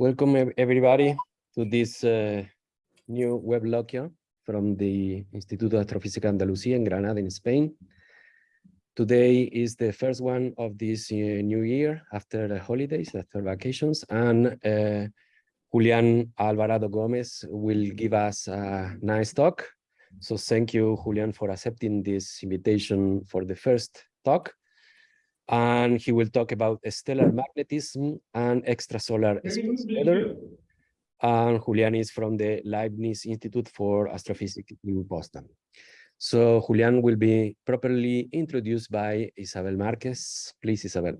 Welcome everybody to this uh, new web lecture from the Instituto de Astrofísica Andalucía in Granada in Spain. Today is the first one of this uh, new year after the holidays, after vacations, and uh, Julian Alvarado Gomez will give us a nice talk. So thank you, Julian, for accepting this invitation for the first talk and he will talk about stellar magnetism and extrasolar space weather. And Julian is from the Leibniz Institute for Astrophysics in Potsdam. So Julian will be properly introduced by Isabel Marquez. Please, Isabel.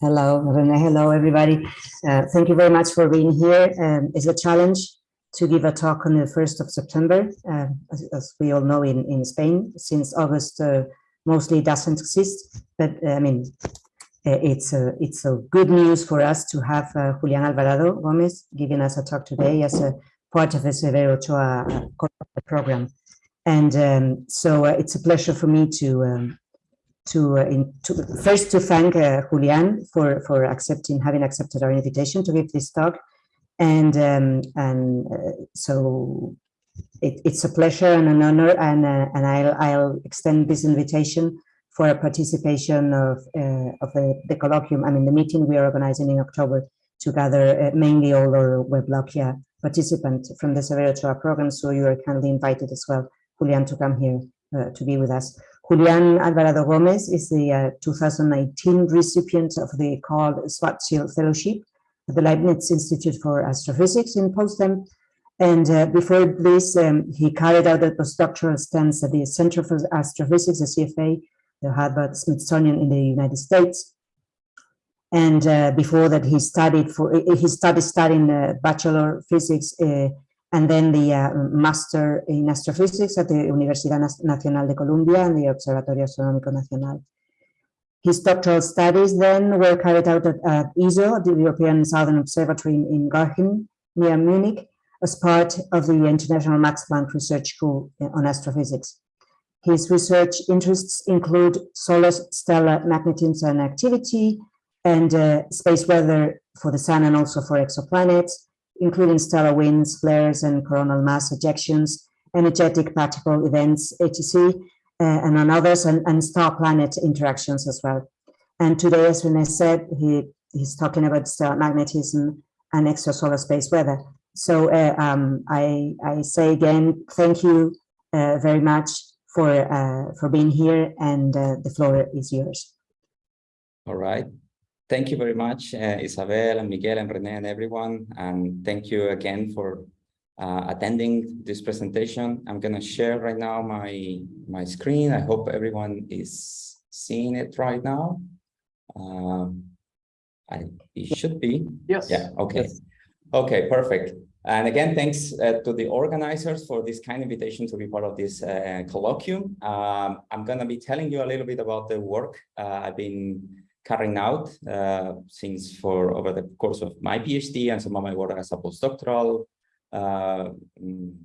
Hello, Rene. Hello, everybody. Uh, thank you very much for being here. Um, it's a challenge to give a talk on the 1st of September, uh, as, as, we all know in, in Spain, since August uh, mostly doesn't exist. But uh, I mean, uh, it's a, it's a good news for us to have uh, Julian Alvarado Gomez giving us a talk today as a part of the Severo Ochoa program. And um, so it's a pleasure for me to um, to, uh, in, to, first to thank uh, Julian for for accepting having accepted our invitation to give this talk, and um, and uh, so it, it's a pleasure and an honor, and and I'll I'll extend this invitation for a participation of of the, the colloquium. I mean the meeting we are organizing in October to gather mainly all our WebLogia participants from the Severo Ochoa program. So you are kindly invited as well, Julian, to come here uh, to be with us. Julian Alvarado Gomez is the uh, 2019 recipient of the Karl Schwarzschild Fellowship at the Leibniz Institute for Astrophysics in Potsdam. And uh, before this, um, he carried out a postdoctoral stance at the Center for Astrophysics, the CFA, the Harvard Smithsonian in the United States. And uh, before that, he studied for he started studying uh, bachelor physics uh, and then the uh, master in astrophysics at the Universidad Nacional de Colombia and the Observatorio Astronómico Nacional. His doctoral studies then were carried out at, at ESO, the European Southern Observatory in, in Garching, near Munich, as part of the International Max Planck Research School on Astrophysics. His research interests include solar stellar magnetism and activity, and uh, space weather for the sun and also for exoplanets, including stellar winds, flares, and coronal mass ejections, energetic particle events, etc., uh, and on others, and, and star-planet interactions as well. And today, as Rene said, he, he's talking about stellar magnetism and extrasolar space weather. So uh, um, I, I say again, thank you uh, very much for, uh, for being here, and uh, the floor is yours. All right. Thank you very much, uh, Isabel and Miguel and Rene and everyone. And thank you again for uh, attending this presentation. I'm going to share right now my, my screen. I hope everyone is seeing it right now. Um, I, it should be. Yes. Yeah, okay. Yes. Okay, perfect. And again, thanks uh, to the organizers for this kind invitation to be part of this uh, colloquium. Um, I'm going to be telling you a little bit about the work uh, I've been carrying out uh, since for over the course of my PhD and some of my work as a postdoctoral uh,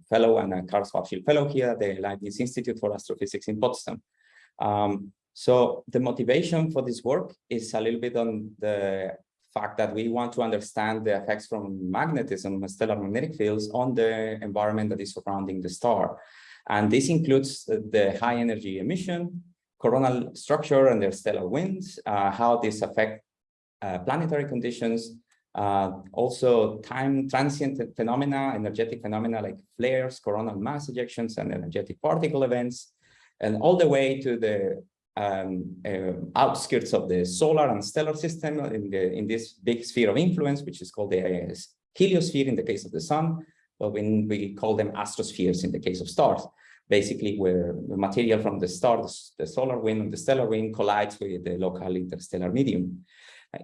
fellow and a Karl Schwarzschild fellow here at the Leibniz Institute for Astrophysics in Potsdam. Um, so the motivation for this work is a little bit on the fact that we want to understand the effects from magnetism, stellar magnetic fields on the environment that is surrounding the star. And this includes the high energy emission, coronal structure and their stellar winds, uh, how this affect uh, planetary conditions, uh, also time transient phenomena, energetic phenomena like flares, coronal mass ejections, and energetic particle events, and all the way to the um, uh, outskirts of the solar and stellar system in, the, in this big sphere of influence, which is called the uh, heliosphere in the case of the sun, but when we call them astrospheres in the case of stars basically where the material from the stars, the solar wind and the stellar wind collides with the local interstellar medium.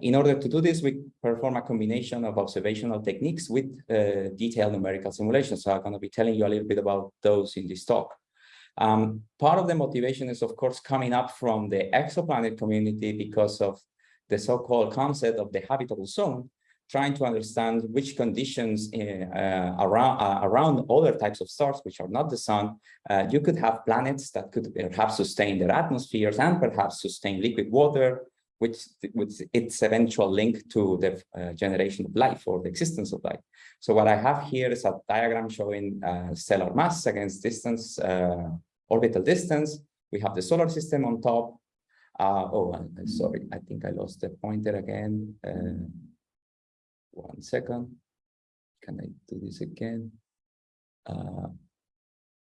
In order to do this, we perform a combination of observational techniques with uh, detailed numerical simulations. So I'm going to be telling you a little bit about those in this talk. Um, part of the motivation is, of course, coming up from the exoplanet community because of the so-called concept of the habitable zone, trying to understand which conditions uh, around uh, around other types of stars, which are not the sun, uh, you could have planets that could perhaps sustain their atmospheres and perhaps sustain liquid water, which, which its eventual link to the uh, generation of life or the existence of life. So what I have here is a diagram showing uh, stellar mass against distance, uh, orbital distance. We have the solar system on top. Uh, oh, I'm I'm sorry, I think I lost the pointer again. Uh, one second. Can I do this again? Uh,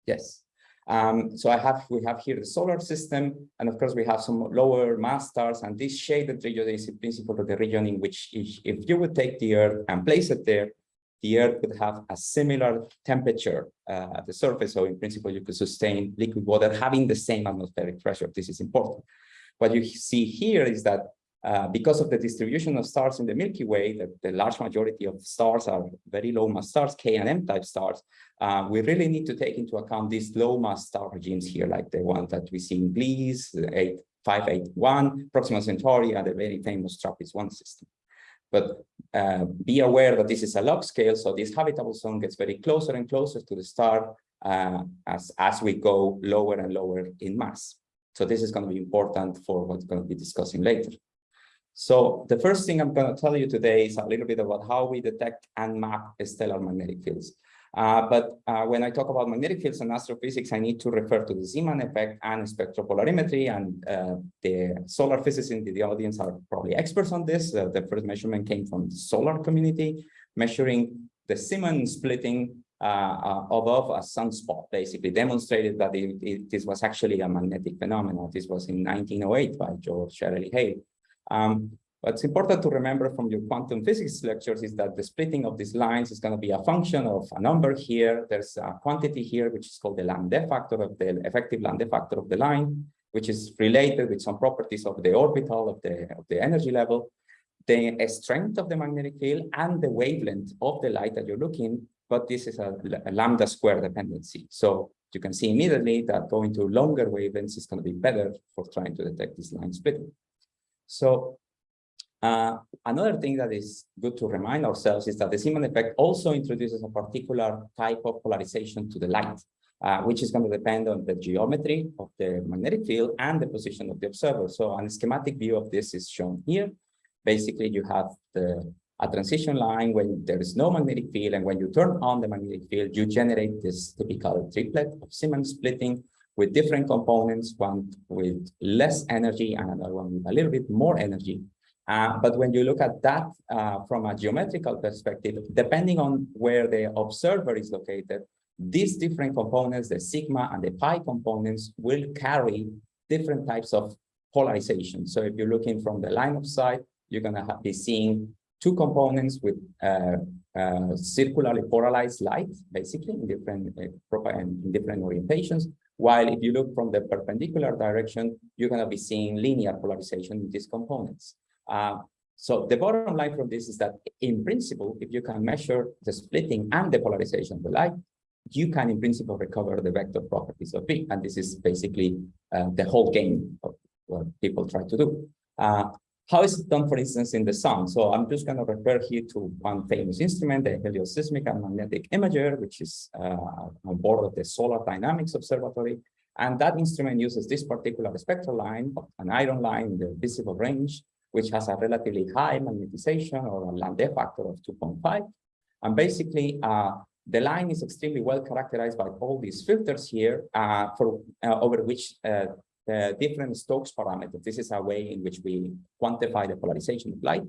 yes. Um, so I have, we have here the solar system, and of course we have some lower mass stars, and this shaded region is in principle the region in which if, if you would take the Earth and place it there, the Earth would have a similar temperature uh, at the surface. So in principle, you could sustain liquid water having the same atmospheric pressure. This is important. What you see here is that uh, because of the distribution of stars in the Milky Way, that the large majority of stars are very low mass stars, K and M type stars, uh, we really need to take into account these low mass star regimes here, like the one that we see in Gliese, 581, Proxima Centauri, and the very famous TRAPPIST-1 system. But uh, be aware that this is a log scale, so this habitable zone gets very closer and closer to the star uh, as, as we go lower and lower in mass. So this is going to be important for what we're going to be discussing later. So the first thing I'm going to tell you today is a little bit about how we detect and map stellar magnetic fields. Uh, but uh, when I talk about magnetic fields and astrophysics, I need to refer to the Zeeman effect and spectropolarimetry. And uh, the solar physicists in the audience are probably experts on this. Uh, the first measurement came from the solar community, measuring the Zeeman splitting uh, uh, above a sunspot, basically demonstrated that it, it, this was actually a magnetic phenomenon. This was in 1908 by George Ellery Hale. Um, what's important to remember from your quantum physics lectures is that the splitting of these lines is going to be a function of a number here. There's a quantity here, which is called the Landé factor of the effective Landé factor of the line, which is related with some properties of the orbital of the, of the energy level, the strength of the magnetic field and the wavelength of the light that you're looking, but this is a, a lambda square dependency. So you can see immediately that going to longer wavelengths is going to be better for trying to detect this line splitting. So uh, another thing that is good to remind ourselves is that the Zeeman effect also introduces a particular type of polarization to the light, uh, which is going to depend on the geometry of the magnetic field and the position of the observer. So a schematic view of this is shown here. Basically, you have the, a transition line when there is no magnetic field, and when you turn on the magnetic field, you generate this typical triplet of Zeeman splitting, with different components, one with less energy and another one with a little bit more energy. Uh, but when you look at that uh, from a geometrical perspective, depending on where the observer is located, these different components, the sigma and the pi components, will carry different types of polarization. So if you're looking from the line of sight, you're going to be seeing two components with uh, uh, circularly polarized light, basically in different uh, in different orientations, while if you look from the perpendicular direction, you're going to be seeing linear polarization in these components. Uh, so the bottom line from this is that in principle, if you can measure the splitting and the polarization of the light, you can in principle recover the vector properties of B. And this is basically uh, the whole game of what people try to do. Uh, how is it done, for instance, in the sun? So I'm just going to refer here to one famous instrument, the Helioseismic and Magnetic Imager, which is uh, on board of the Solar Dynamics Observatory. And that instrument uses this particular spectral line, an iron line in the visible range, which has a relatively high magnetization or a Landé factor of 2.5. And basically, uh, the line is extremely well characterized by all these filters here uh, for uh, over which uh, the different Stokes parameters. This is a way in which we quantify the polarization of light.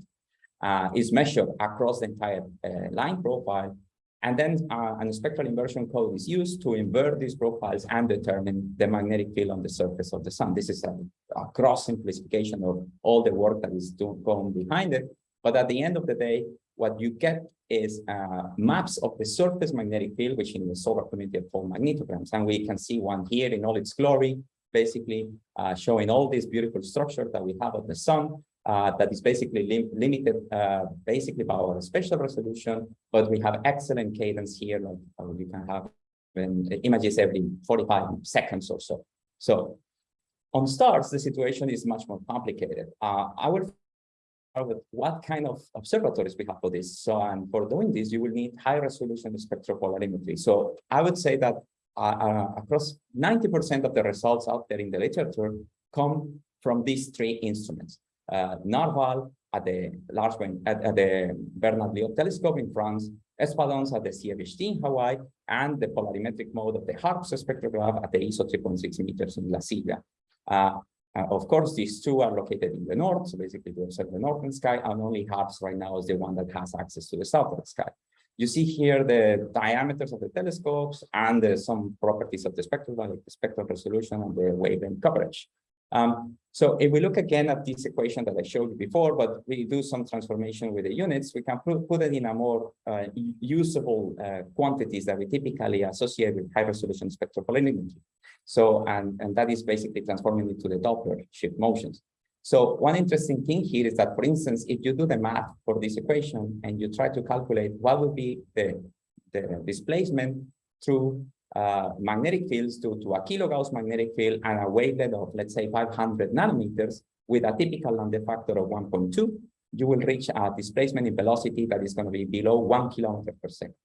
Uh, is measured across the entire uh, line profile. And then uh, a spectral inversion code is used to invert these profiles and determine the magnetic field on the surface of the sun. This is a, a cross simplification of all the work that is going behind it. But at the end of the day, what you get is uh, maps of the surface magnetic field, which in the solar community are called magnetograms. And we can see one here in all its glory basically uh, showing all these beautiful structures that we have of the sun uh, that is basically lim limited uh, basically by our spatial resolution, but we have excellent cadence here, like uh, you can have images every 45 seconds or so. So on stars, the situation is much more complicated. Uh, I will start with what kind of observatories we have for this. So, and for doing this, you will need high resolution spectropolarimetry. So I would say that uh, uh across 90% of the results out there in the literature come from these three instruments. uh, Narval at the large at, at the Bernard Lyot telescope in France, ESPaDOnS at the CFHT in Hawaii, and the polarimetric mode of the HARPS spectrograph at the ESO 3.6 meters in La Silla. Uh, uh, of course, these two are located in the north, so basically we observe the northern sky, and only HARPS right now is the one that has access to the southern sky. You see here the diameters of the telescopes and some properties of the spectrum, like the spectral resolution and the wavelength coverage. Um, so if we look again at this equation that I showed you before, but we do some transformation with the units, we can put, it in a more uh, usable uh, quantities that we typically associate with high resolution spectral polarimetry. So, and, and that is basically transforming it to the Doppler shift motions. So one interesting thing here is that, for instance, if you do the math for this equation and you try to calculate what would be the, the displacement through uh, magnetic fields to, to a kilogauss magnetic field and a wavelength of, let's say, 500 nanometers with a typical Landé factor of 1.2, you will reach a displacement in velocity that is going to be below one kilometer per second.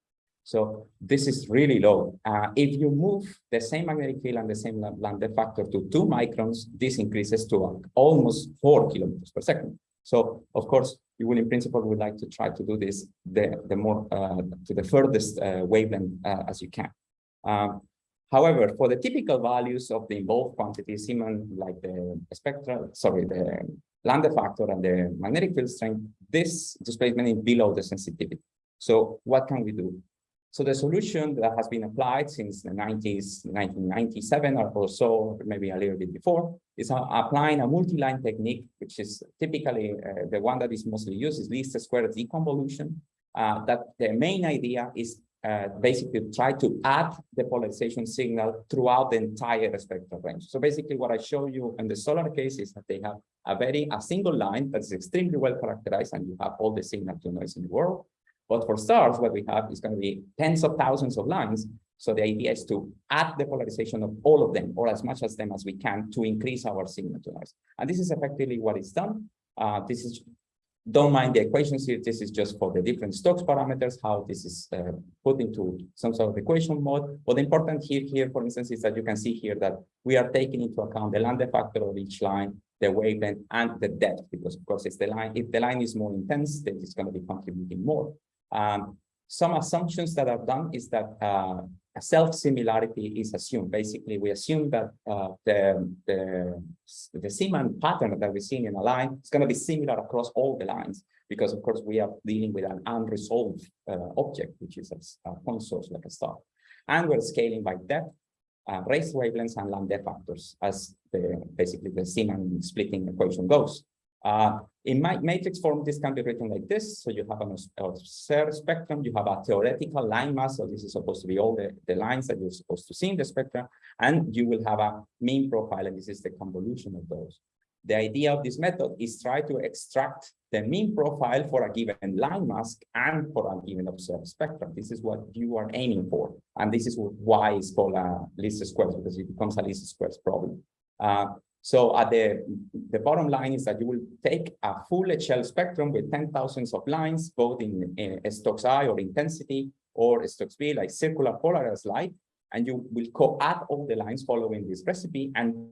So this is really low. Uh, if you move the same magnetic field and the same Landé factor to two microns, this increases to almost four kilometers per second. So of course, you will in principle would like to try to do this the, the more uh, to the furthest uh, wavelength uh, as you can. Um, however, for the typical values of the involved quantities, even like the spectral, sorry, the Landé factor and the magnetic field strength, this displacement is below the sensitivity. So what can we do? So the solution that has been applied since the 90s, 1997 or so, maybe a little bit before, is applying a multi-line technique, which is typically uh, the one that is mostly used is least square deconvolution. Uh, that the main idea is uh, basically to try to add the polarization signal throughout the entire spectral range. So basically what I show you in the solar case is that they have a very a single line that's extremely well characterized and you have all the signal to noise in the world. But for stars, what we have is going to be tens of thousands of lines. So the idea is to add the polarization of all of them, or as much as them as we can, to increase our noise. And this is effectively what is done. Uh, this is, don't mind the equations here. This is just for the different Stokes parameters, how this is uh, put into some sort of equation mode. But the important here, here, for instance, is that you can see here that we are taking into account the Landé factor of each line, the wavelength, and the depth, because of course, it's the line. If the line is more intense, then it's going to be contributing more. Um, some assumptions that are done is that uh, self-similarity is assumed. Basically, we assume that uh, the, the, the Zeeman pattern that we're seeing in a line is going to be similar across all the lines, because of course we are dealing with an unresolved uh, object, which is a, a, point source like a star. And we're scaling by depth, uh, raised wavelengths and Landé factors as the basically the Zeeman splitting equation goes. Uh, in my matrix form, this can be written like this. So you have an observed spectrum, you have a theoretical line mask. So this is supposed to be all the, the lines that you're supposed to see in the spectrum. And you will have a mean profile, and this is the convolution of those. The idea of this method is try to extract the mean profile for a given line mask and for a given observed spectrum. This is what you are aiming for. And this is why it's called a least squares, because it becomes a least squares problem. Uh, so at the, the bottom line is that you will take a full echelle spectrum with 10 thousands of lines, both in, in I or intensity or Stokes V, like circular polarized light, and you will co-add all the lines following this recipe and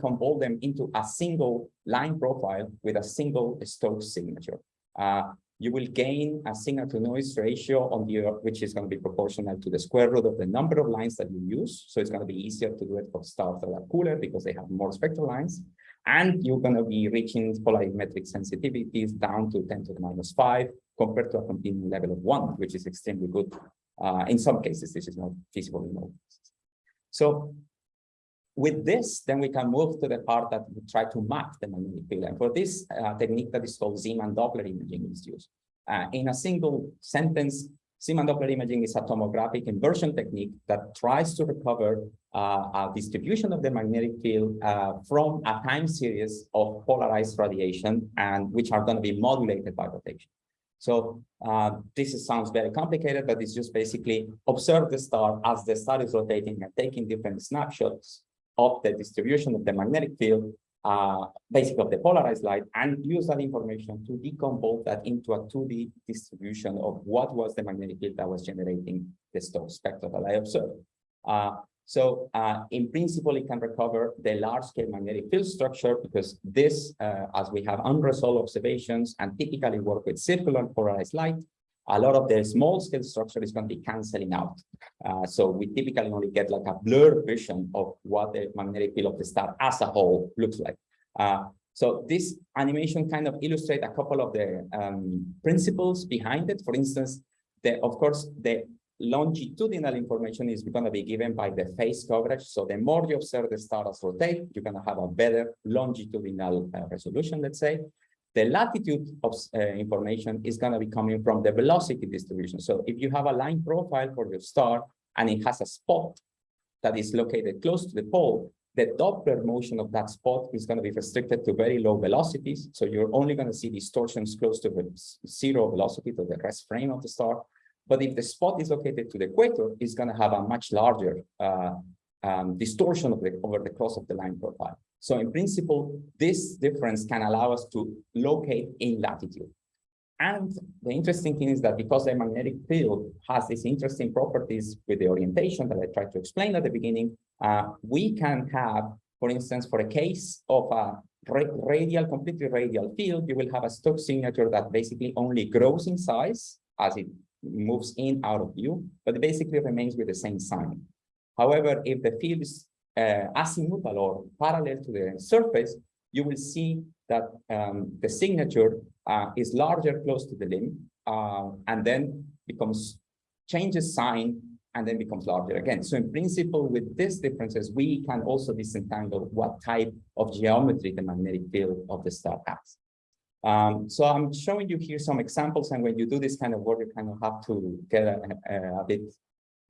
convert them into a single line profile with a single Stokes signature. Uh, you will gain a signal to noise ratio on the which is going to be proportional to the square root of the number of lines that you use. So it's going to be easier to do it for stars that are cooler because they have more spectral lines. And you're going to be reaching polarimetric sensitivities down to 10 to the minus 5 compared to a continuum level of 1, which is extremely good. Uh, in some cases, this is not feasible in all cases. So with this, then we can move to the part that we try to map the magnetic field. And for this uh, technique that is called Zeeman Doppler imaging is used. Uh, in a single sentence, Zeeman Doppler imaging is a tomographic inversion technique that tries to recover uh, a distribution of the magnetic field uh, from a time series of polarized radiation and which are going to be modulated by rotation. So uh, this is, sounds very complicated, but it's just basically observe the star as the star is rotating and taking different snapshots of the distribution of the magnetic field, uh, basically of the polarized light, and use that information to decompose that into a 2D distribution of what was the magnetic field that was generating the Stokes spectrum that I observed. Uh, So uh, in principle, it can recover the large scale magnetic field structure because this, uh, as we have unresolved observations and typically work with circular polarized light, a lot of the small scale structure is going to be canceling out. Uh, so we typically only get like a blurred vision of what the magnetic field of the star as a whole looks like. Uh, so this animation kind of illustrates a couple of the um, principles behind it. For instance, the, of course, the longitudinal information is going to be given by the phase coverage. So the more you observe the stars rotate, you're going to have a better longitudinal uh, resolution, let's say. The latitude of uh, information is going to be coming from the velocity distribution. So if you have a line profile for your star and it has a spot that is located close to the pole, the Doppler motion of that spot is going to be restricted to very low velocities. So you're only going to see distortions close to the zero velocity to the rest frame of the star. But if the spot is located to the equator, it's going to have a much larger uh, um, distortion of the, over the cross of the line profile. So in principle, this difference can allow us to locate in latitude. And the interesting thing is that because the magnetic field has these interesting properties with the orientation that I tried to explain at the beginning, uh, we can have, for instance, for a case of a radial, completely radial field, you will have a Stokes signature that basically only grows in size as it moves in out of view, but basically remains with the same sign. However, if the field is uh, azimuthal or parallel to the surface, you will see that um, the signature uh, is larger close to the limb uh, and then becomes changes sign and then becomes larger again. So in principle, with these differences, we can also disentangle what type of geometry the magnetic field of the star has. Um, so I'm showing you here some examples, and when you do this kind of work, you kind of have to get a, a, a bit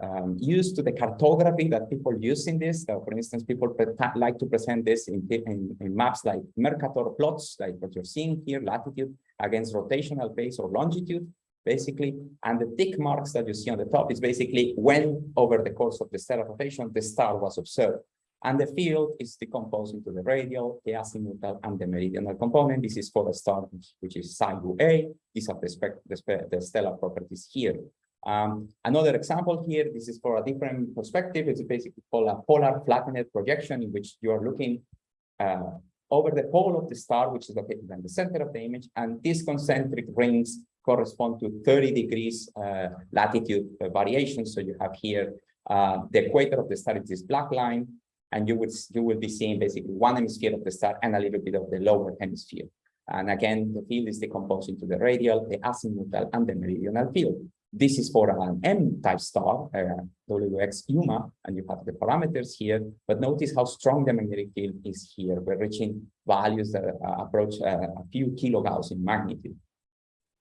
um, used to the cartography that people use in this. So for instance, people like to present this in, in, in, maps like Mercator plots, like what you're seeing here, latitude against rotational phase or longitude, basically. And the tick marks that you see on the top is basically when over the course of the stellar rotation, the star was observed. And the field is decomposed into the radial, the azimuthal, and the meridional component. This is for the star, which is psi A. These are the, the, the stellar properties here. Um, another example here, this is for a different perspective. It's basically called a polar flattened projection in which you are looking uh, over the pole of the star, which is located in the center of the image. And these concentric rings correspond to 30 degrees uh, latitude uh, variation. So you have here uh, the equator of the star is this black line, and you would you will be seeing basically one hemisphere of the star and a little bit of the lower hemisphere. And again, the field is decomposed into the radial, the azimuthal, and the meridional field. This is for an M-type star, uh, WX UMA, and you have the parameters here. But notice how strong the magnetic field is here. We're reaching values that uh, approach uh, a few kilogauss in magnitude.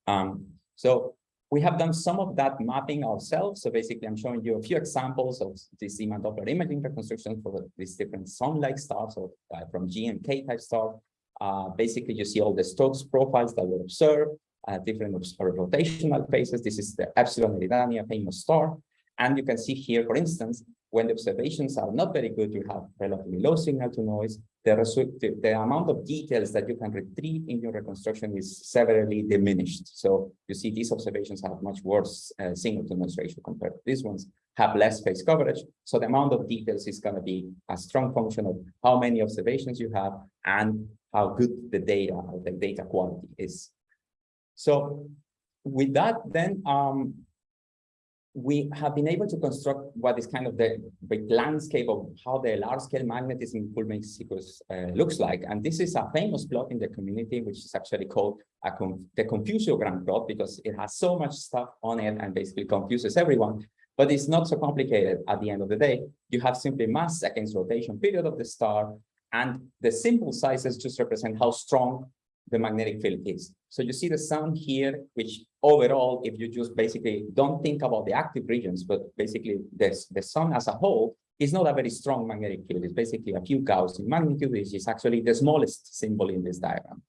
Um, so we have done some of that mapping ourselves. So basically, I'm showing you a few examples of this Zeeman Doppler imaging reconstruction for these different sun-like stars or uh, from G and K type star. Uh, basically, you see all the Stokes profiles that were observed uh, different rotational phases. This is the Epsilon Eridani famous star. And you can see here, for instance, when the observations are not very good, you have relatively low signal to noise. The, the, the amount of details that you can retrieve in your reconstruction is severely diminished. So you see these observations have much worse uh, signal to noise ratio compared to these ones, have less phase coverage. So the amount of details is going to be a strong function of how many observations you have and how good the data, the data quality is. So with that, then um, we have been able to construct what is kind of the, the landscape of how the large-scale magnetism in Coulomb uh, looks like. And this is a famous plot in the community, which is actually called conf the confusiogram plot because it has so much stuff on it and basically confuses everyone. But it's not so complicated at the end of the day. You have simply mass against rotation period of the star, and the simple sizes just represent how strong the magnetic field is. So you see the sun here, which overall, if you just basically don't think about the active regions, but basically this, the sun as a whole is not a very strong magnetic field. It's basically a few Gauss in magnitude, which is actually the smallest symbol in this diagram.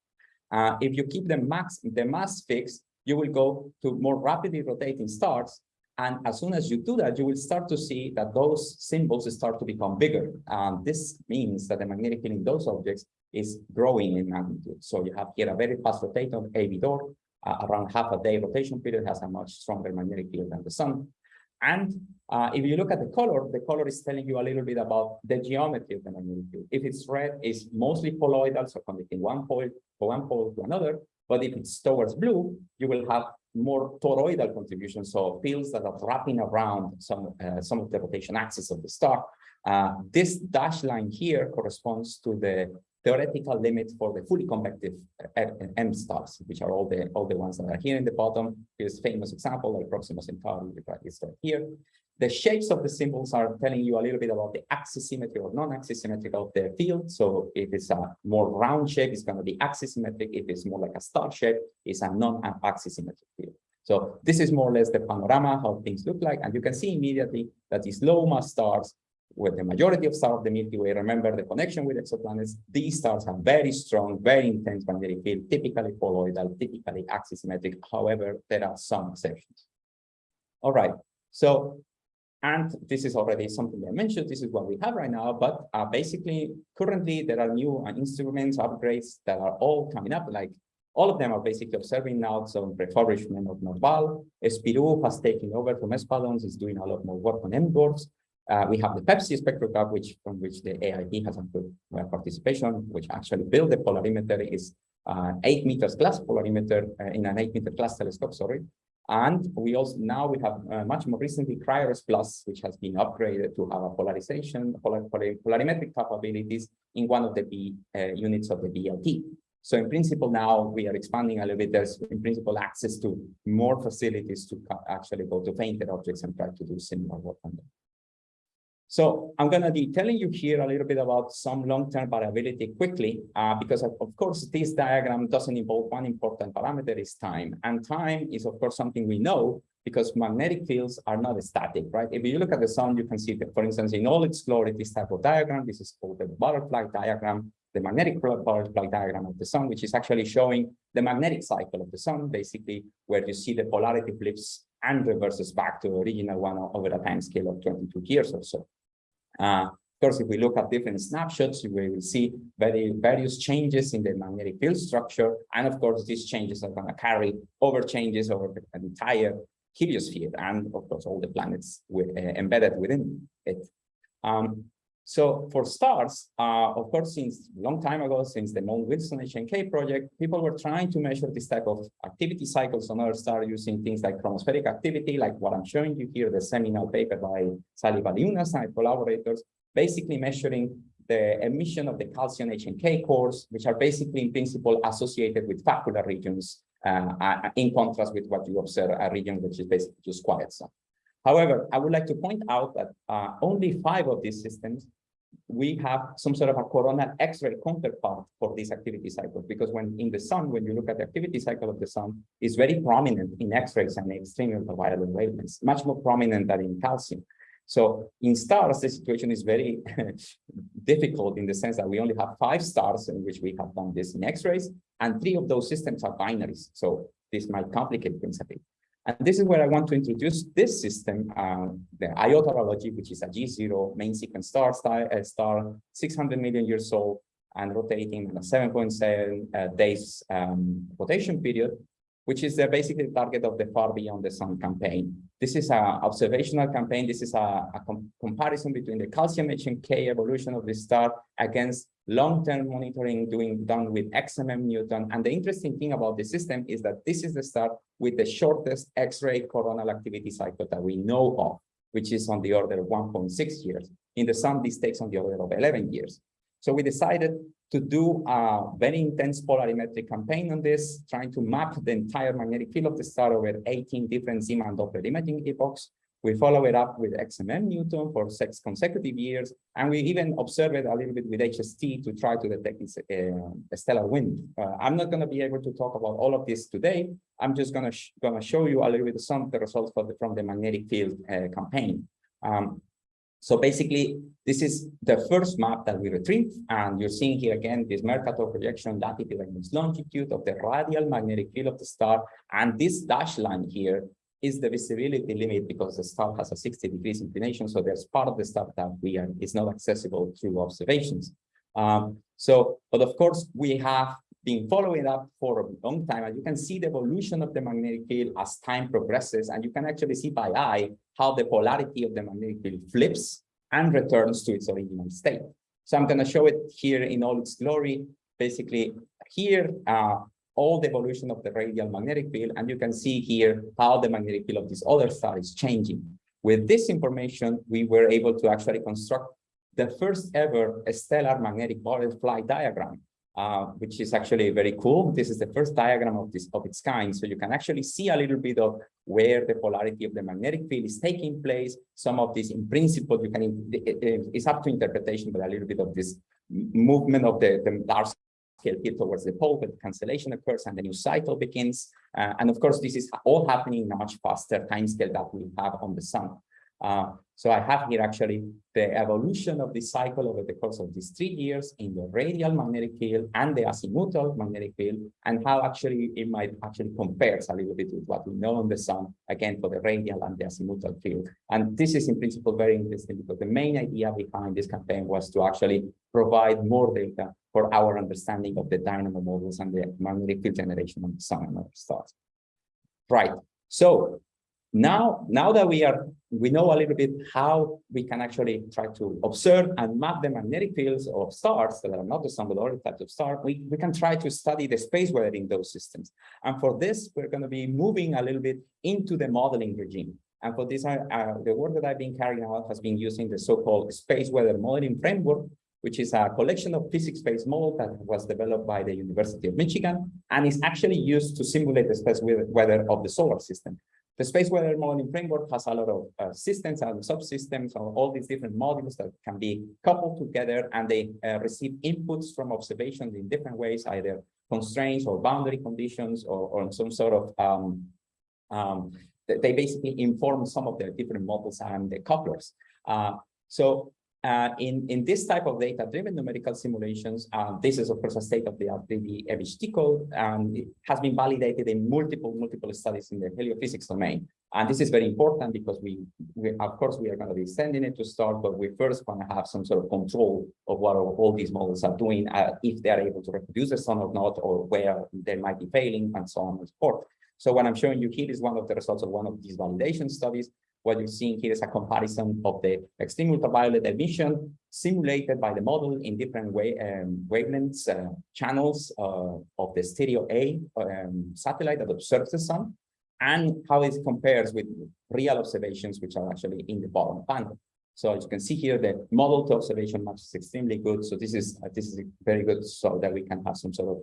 Uh, if you keep the max, the mass fixed, you will go to more rapidly rotating stars. And as soon as you do that, you will start to see that those symbols start to become bigger. And this means that the magnetic field in those objects is growing in magnitude. So you have here a very fast rotator, AB Dor, uh, around half a day rotation period has a much stronger magnetic field than the sun. And uh, if you look at the color, the color is telling you a little bit about the geometry of the magnetic field. If it's red, it's mostly poloidal, so connecting one pole from one pole to another. But if it's towards blue, you will have more toroidal contributions, so fields that are wrapping around some uh, some of the rotation axis of the star. Uh, this dashed line here corresponds to the theoretical limit for the fully convective M stars, which are all the all the ones that are here in the bottom. Here's famous example like Proxima Centauri, is here. The shapes of the symbols are telling you a little bit about the axis symmetry or non-axis symmetry of the field. So if it's a more round shape, it's going to be axis symmetric. If it's more like a star shape, it's a non-axis symmetric field. So this is more or less the panorama, how things look like. And you can see immediately that these low mass stars with the majority of stars of the Milky Way, remember the connection with exoplanets, these stars have very strong, very intense magnetic field, typically poloidal, typically axisymmetric. However, there are some exceptions. All right, so, and this is already something I mentioned, this is what we have right now, but uh, basically, currently there are new uh, instruments, upgrades that are all coming up, like all of them are basically observing now some refurbishment of Narval. SPIRou has taken over from ESPaDOnS, is doing a lot more work on M dwarfs. Uh, we have the PEPSI spectrograph, which from which the AIP has a good uh, participation, which actually built the polarimeter is uh, eight meters glass polarimeter uh, in an eight meter glass telescope, sorry. And we also now we have uh, much more recently CRIRES Plus, which has been upgraded to have a polarization, polar, polar, polarimetric capabilities in one of the B uh, units of the VLT. So in principle, now we are expanding a little bit. There's in principle access to more facilities to actually go to fainted objects and try to do similar work on them. So I'm going to be telling you here a little bit about some long-term variability quickly, uh, because of, of, course, this diagram doesn't involve one important parameter is time. And time is, of course, something we know because magnetic fields are not static, right? If you look at the sun, you can see that, for instance, in all its glory, this type of diagram, this is called the butterfly diagram, the magnetic butterfly diagram of the sun, which is actually showing the magnetic cycle of the sun, basically, where you see the polarity flips and reverses back to the original one over a time scale of 22 years or so. Uh, of course, if we look at different snapshots, we will see very various changes in the magnetic field structure. And of course, these changes are going to carry over changes over the entire heliosphere and of course all the planets with, uh, embedded within it. Um, so for stars, uh, of course, since a long time ago, since the Mount Wilson HNK project, people were trying to measure this type of activity cycles on Earth star using things like chromospheric activity, like what I'm showing you here, the seminal paper by Sallie Baliunas and collaborators, basically measuring the emission of the calcium HNK cores, which are basically in principle associated with facular regions, uh, uh, in contrast with what you observe a region which is basically just quiet zone. However, I would like to point out that uh, only five of these systems, we have some sort of a coronal X-ray counterpart for these activity cycles, because when in the sun, when you look at the activity cycle of the sun, is very prominent in X-rays and extreme ultraviolet wavelengths, much more prominent than in calcium. So in stars, the situation is very difficult in the sense that we only have five stars in which we have done this in X-rays, and three of those systems are binaries. So this might complicate things a bit. And this is where I want to introduce this system, uh, the iota Horologii, which is a G0 main sequence star, star, uh, star 600 million years old and rotating in a 7.7 uh, days um, rotation period which is uh, basically the target of the Far Beyond the Sun campaign. This is an observational campaign. This is a, a com comparison between the calcium HNK evolution of the star against long-term monitoring doing done with XMM Newton. And the interesting thing about the system is that this is the star with the shortest X-ray coronal activity cycle that we know of, which is on the order of 1.6 years. In the sun, this takes on the order of 11 years. So we decided to do a very intense polarimetric campaign on this, trying to map the entire magnetic field of the star over 18 different Zeeman Doppler imaging epochs. We follow it up with XMM Newton for six consecutive years, and we even observe it a little bit with HST to try to detect this, uh, stellar wind. Uh, I'm not going to be able to talk about all of this today. I'm just going to going to show you a little bit of some of the results the, from the magnetic field uh, campaign. Um, so basically, this is the first map that we retrieved, and you're seeing here again this Mercator projection latitude against longitude of the radial magnetic field of the star, and this dashed line here is the visibility limit because the star has a 60 degrees inclination, so there's part of the star that we are is not accessible through observations. Um, so, but of course, we have been following up for a long time, and you can see the evolution of the magnetic field as time progresses, and you can actually see by eye how the polarity of the magnetic field flips and returns to its original state. So I'm going to show it here in all its glory. Basically, here, uh, all the evolution of the radial magnetic field, and you can see here how the magnetic field of this other star is changing. With this information, we were able to actually construct the first ever stellar magnetic butterfly diagram, uh, which is actually very cool. This is the first diagram of this of its kind. So you can actually see a little bit of where the polarity of the magnetic field is taking place. Some of this in principle, you can, it's up to interpretation, but a little bit of this movement of the, the dark here towards the pole, but the cancellation occurs and the new cycle begins. Uh, and of course, this is all happening in a much faster time scale that we have on the sun. Uh, so I have here actually the evolution of this cycle over the course of these three years in the radial magnetic field and the azimuthal magnetic field, and how actually it might actually compares a little bit with what we know on the sun, again, for the radial and the azimuthal field. And this is in principle very interesting because the main idea behind this campaign was to actually provide more data for our understanding of the dynamo models and the magnetic field generation of the sun and other stars. Right. So now, now that we are, we know a little bit how we can actually try to observe and map the magnetic fields of stars that are not but other types of stars, we, we can try to study the space weather in those systems. And for this, we're going to be moving a little bit into the modeling regime. And for this, uh, the work that I've been carrying out has been using the so-called space weather modeling framework, which is a collection of physics-based models that was developed by the University of Michigan and is actually used to simulate the space weather of the solar system. The space weather modeling framework has a lot of uh, systems and subsystems or all these different modules that can be coupled together and they uh, receive inputs from observations in different ways, either constraints or boundary conditions or, or some sort of um, um, they basically inform some of the different models and the couplers. Uh, so uh, in, in this type of data-driven numerical simulations, uh, this is, of course, a state-of-the-art 3D EBIST code, and it has been validated in multiple, multiple studies in the heliophysics domain. And this is very important because we, we of course, we are going to be sending it to start, but we first want to have some sort of control of what all these models are doing, uh, if they are able to reproduce the sun or not, or where they might be failing, and so on and so forth. So what I'm showing you here is one of the results of one of these validation studies what you're seeing here is a comparison of the extreme ultraviolet emission simulated by the model in different way, um, wavelengths, uh, channels uh, of the stereo A um, satellite that observes the sun, and how it compares with real observations, which are actually in the bottom panel. So as you can see here, the model to observation match is extremely good. So this is uh, this is very good, so that we can have some sort of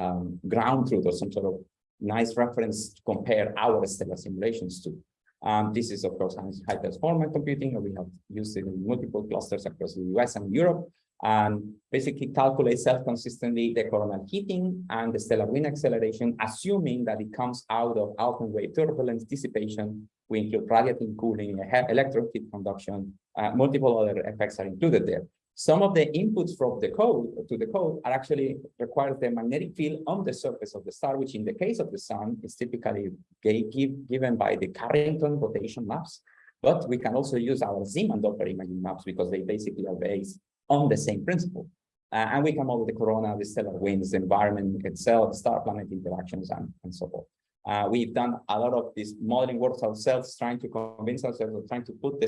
um, ground truth or some sort of nice reference to compare our stellar simulations to. Um, this is, of course, high performance computing, we have used it in multiple clusters across the US and Europe, and basically calculate self-consistently the coronal heating and the stellar wind acceleration, assuming that it comes out of Alfvén wave turbulence dissipation. We include radiative cooling, electron heat conduction, uh, multiple other effects are included there. Some of the inputs from the code to the code are actually requires the magnetic field on the surface of the star, which in the case of the sun is typically give, given by the Carrington rotation maps. But we can also use our Zeeman Doppler imaging maps because they basically are based on the same principle. Uh, and we can model the corona, the stellar winds, the environment itself, star-planet interactions, and, and so forth. Uh, we've done a lot of this modeling work ourselves, trying to convince ourselves of trying to put the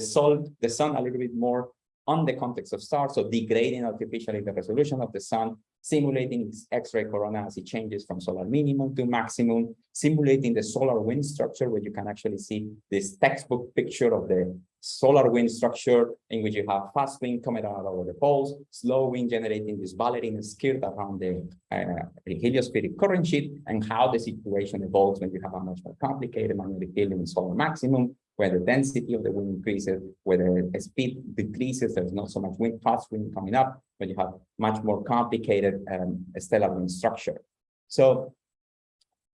the sun a little bit more on the context of stars, so degrading artificially the resolution of the sun, simulating its X-ray corona as it changes from solar minimum to maximum, simulating the solar wind structure, where you can actually see this textbook picture of the solar wind structure in which you have fast wind coming out over the poles, slow wind generating this ballerina skirt around the, uh, heliospheric current sheet, and how the situation evolves when you have a much more complicated magnetic field in solar maximum, where the density of the wind increases, where the speed decreases, there's not so much wind, fast wind coming up, but you have much more complicated um, stellar wind structure. So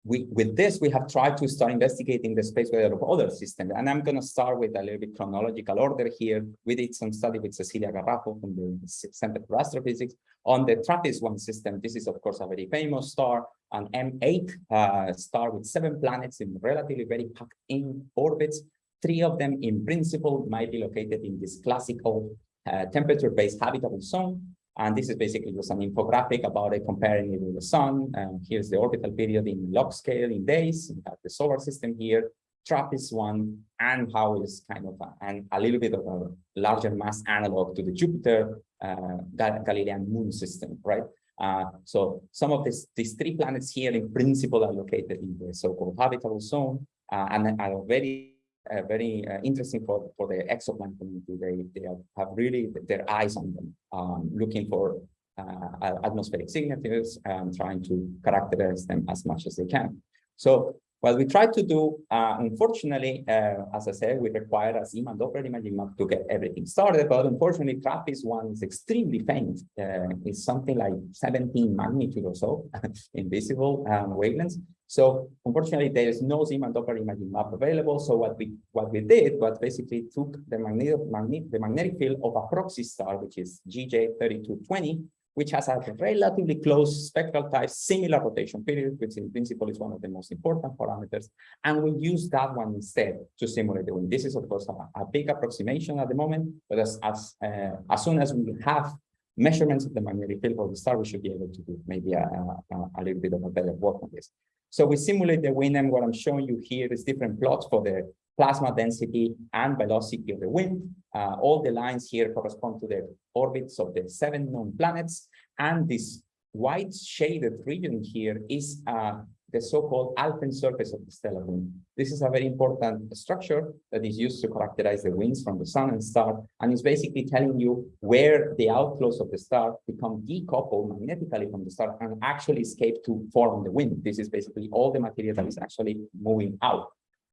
we, with this, we have tried to start investigating the space weather of other systems. And I'm going to start with a little bit chronological order here. We did some study with Cecilia Garraffo from the Center for Astrophysics on the TRAPPIST-1 system. This is, of course, a very famous star, an M8 uh, star with seven planets in relatively very packed in orbits. Three of them, in principle, might be located in this classical uh, temperature-based habitable zone. And this is basically just an infographic about it, comparing it with the sun. And here's the orbital period in log scale in days. We have the solar system here, TRAPPIST one, and how is kind of a, and a little bit of a larger mass analog to the Jupiter uh, Gal- Galilean moon system, right? Uh, so some of this, these three planets here in principle are located in the so-called habitable zone uh, and are very uh, very uh, interesting for, for the exoplanet community. They, they have really their eyes on them, um, looking for uh, atmospheric signatures and trying to characterize them as much as they can. So what we try to do, uh, unfortunately, uh, as I said, we require a Zeeman Doppler imaging map to get everything started, but unfortunately, TRAPPIST one is extremely faint. Uh, it's something like 17 magnitude or so invisible um, wavelengths. So unfortunately, there is no Zeeman Doppler imaging map available. So what we what we did was basically took the magnetic, magnet, the magnetic field of a proxy star, which is GJ3220, which has a relatively close spectral type, similar rotation period, which in principle is one of the most important parameters. And we use that one instead to simulate the wind. This is, of course, a, a big approximation at the moment, but as, as, uh, as soon as we have measurements of the magnetic field of the star, we should be able to do maybe a, a, a little bit of a better work on this. So we simulate the wind, and what I'm showing you here is different plots for the plasma density and velocity of the wind. Uh, all the lines here correspond to the orbits of the seven known planets. And this white shaded region here is uh, the so-called Alfvén surface of the stellar wind. This is a very important structure that is used to characterize the winds from the sun and star, and is basically telling you where the outflows of the star become decoupled magnetically from the star and actually escape to form the wind. This is basically all the material that is actually moving out.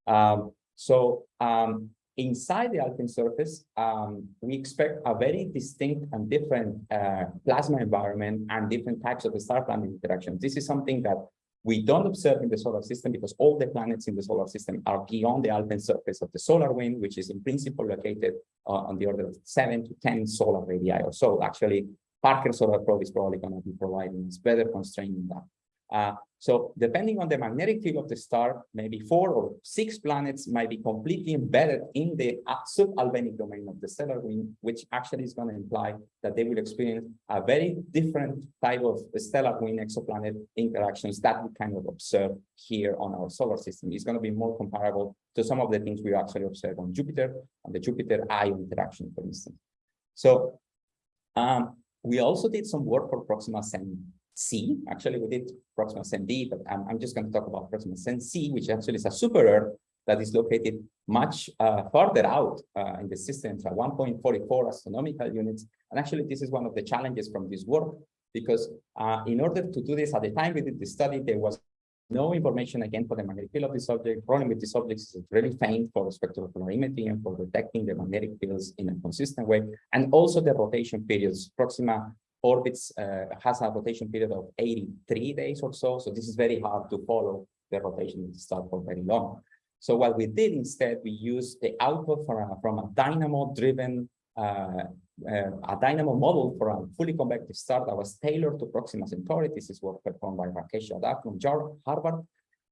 Um, so um, inside the Alfvén surface, um, we expect a very distinct and different uh, plasma environment and different types of star-planet interactions. This is something that we don't observe in the solar system because all the planets in the solar system are beyond the Alfvén surface of the solar wind, which is in principle located uh, on the order of seven to 10 solar radii or so. Actually, Parker Solar Probe is probably going to be providing us better constraint in that. Uh, so depending on the magnetic field of the star, maybe four or six planets might be completely embedded in the sub-Alfvénic domain of the stellar wind, which actually is going to imply that they will experience a very different type of stellar wind exoplanet interactions that we kind of observe here on our solar system. It's going to be more comparable to some of the things we actually observe on Jupiter, on the Jupiter-Io interaction, for instance. So um, we also did some work for Proxima Centauri C. Actually, we did Proxima Centauri, but I'm, I'm just going to talk about Proxima C, which actually is a super Earth that is located much uh, farther out uh, in the system, so 1.44 astronomical units. And actually, this is one of the challenges from this work, because uh, in order to do this, at the time we did the study, there was no information again for the magnetic field of this object. Problem with this object is really faint for spectropolarimetry and for detecting the magnetic fields in a consistent way. And also the rotation periods. Proxima orbits uh, has a rotation period of 83 days or so. So this is very hard to follow the rotation of the star for very long. So what we did instead, we used the output from a, from a dynamo-driven, uh, uh, a dynamo model for a fully convective star that was tailored to Proxima Centauri. This is work performed by Rakesh Yadav from Harvard.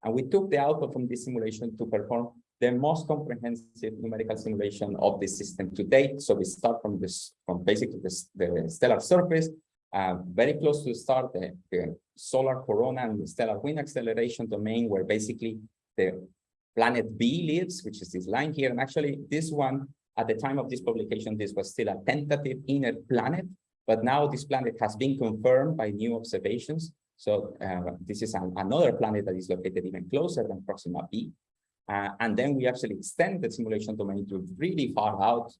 And we took the output from this simulation to perform the most comprehensive numerical simulation of the system to date. So we start from this, from basically the stellar surface, uh, very close to the start, the, the, solar corona and the stellar wind acceleration domain, where basically the planet B lives, which is this line here. And actually, this one, at the time of this publication, this was still a tentative inner planet, but now this planet has been confirmed by new observations. So uh, this is an, another planet that is located even closer than Proxima b. Uh, and then we actually extend the simulation domain to really far out,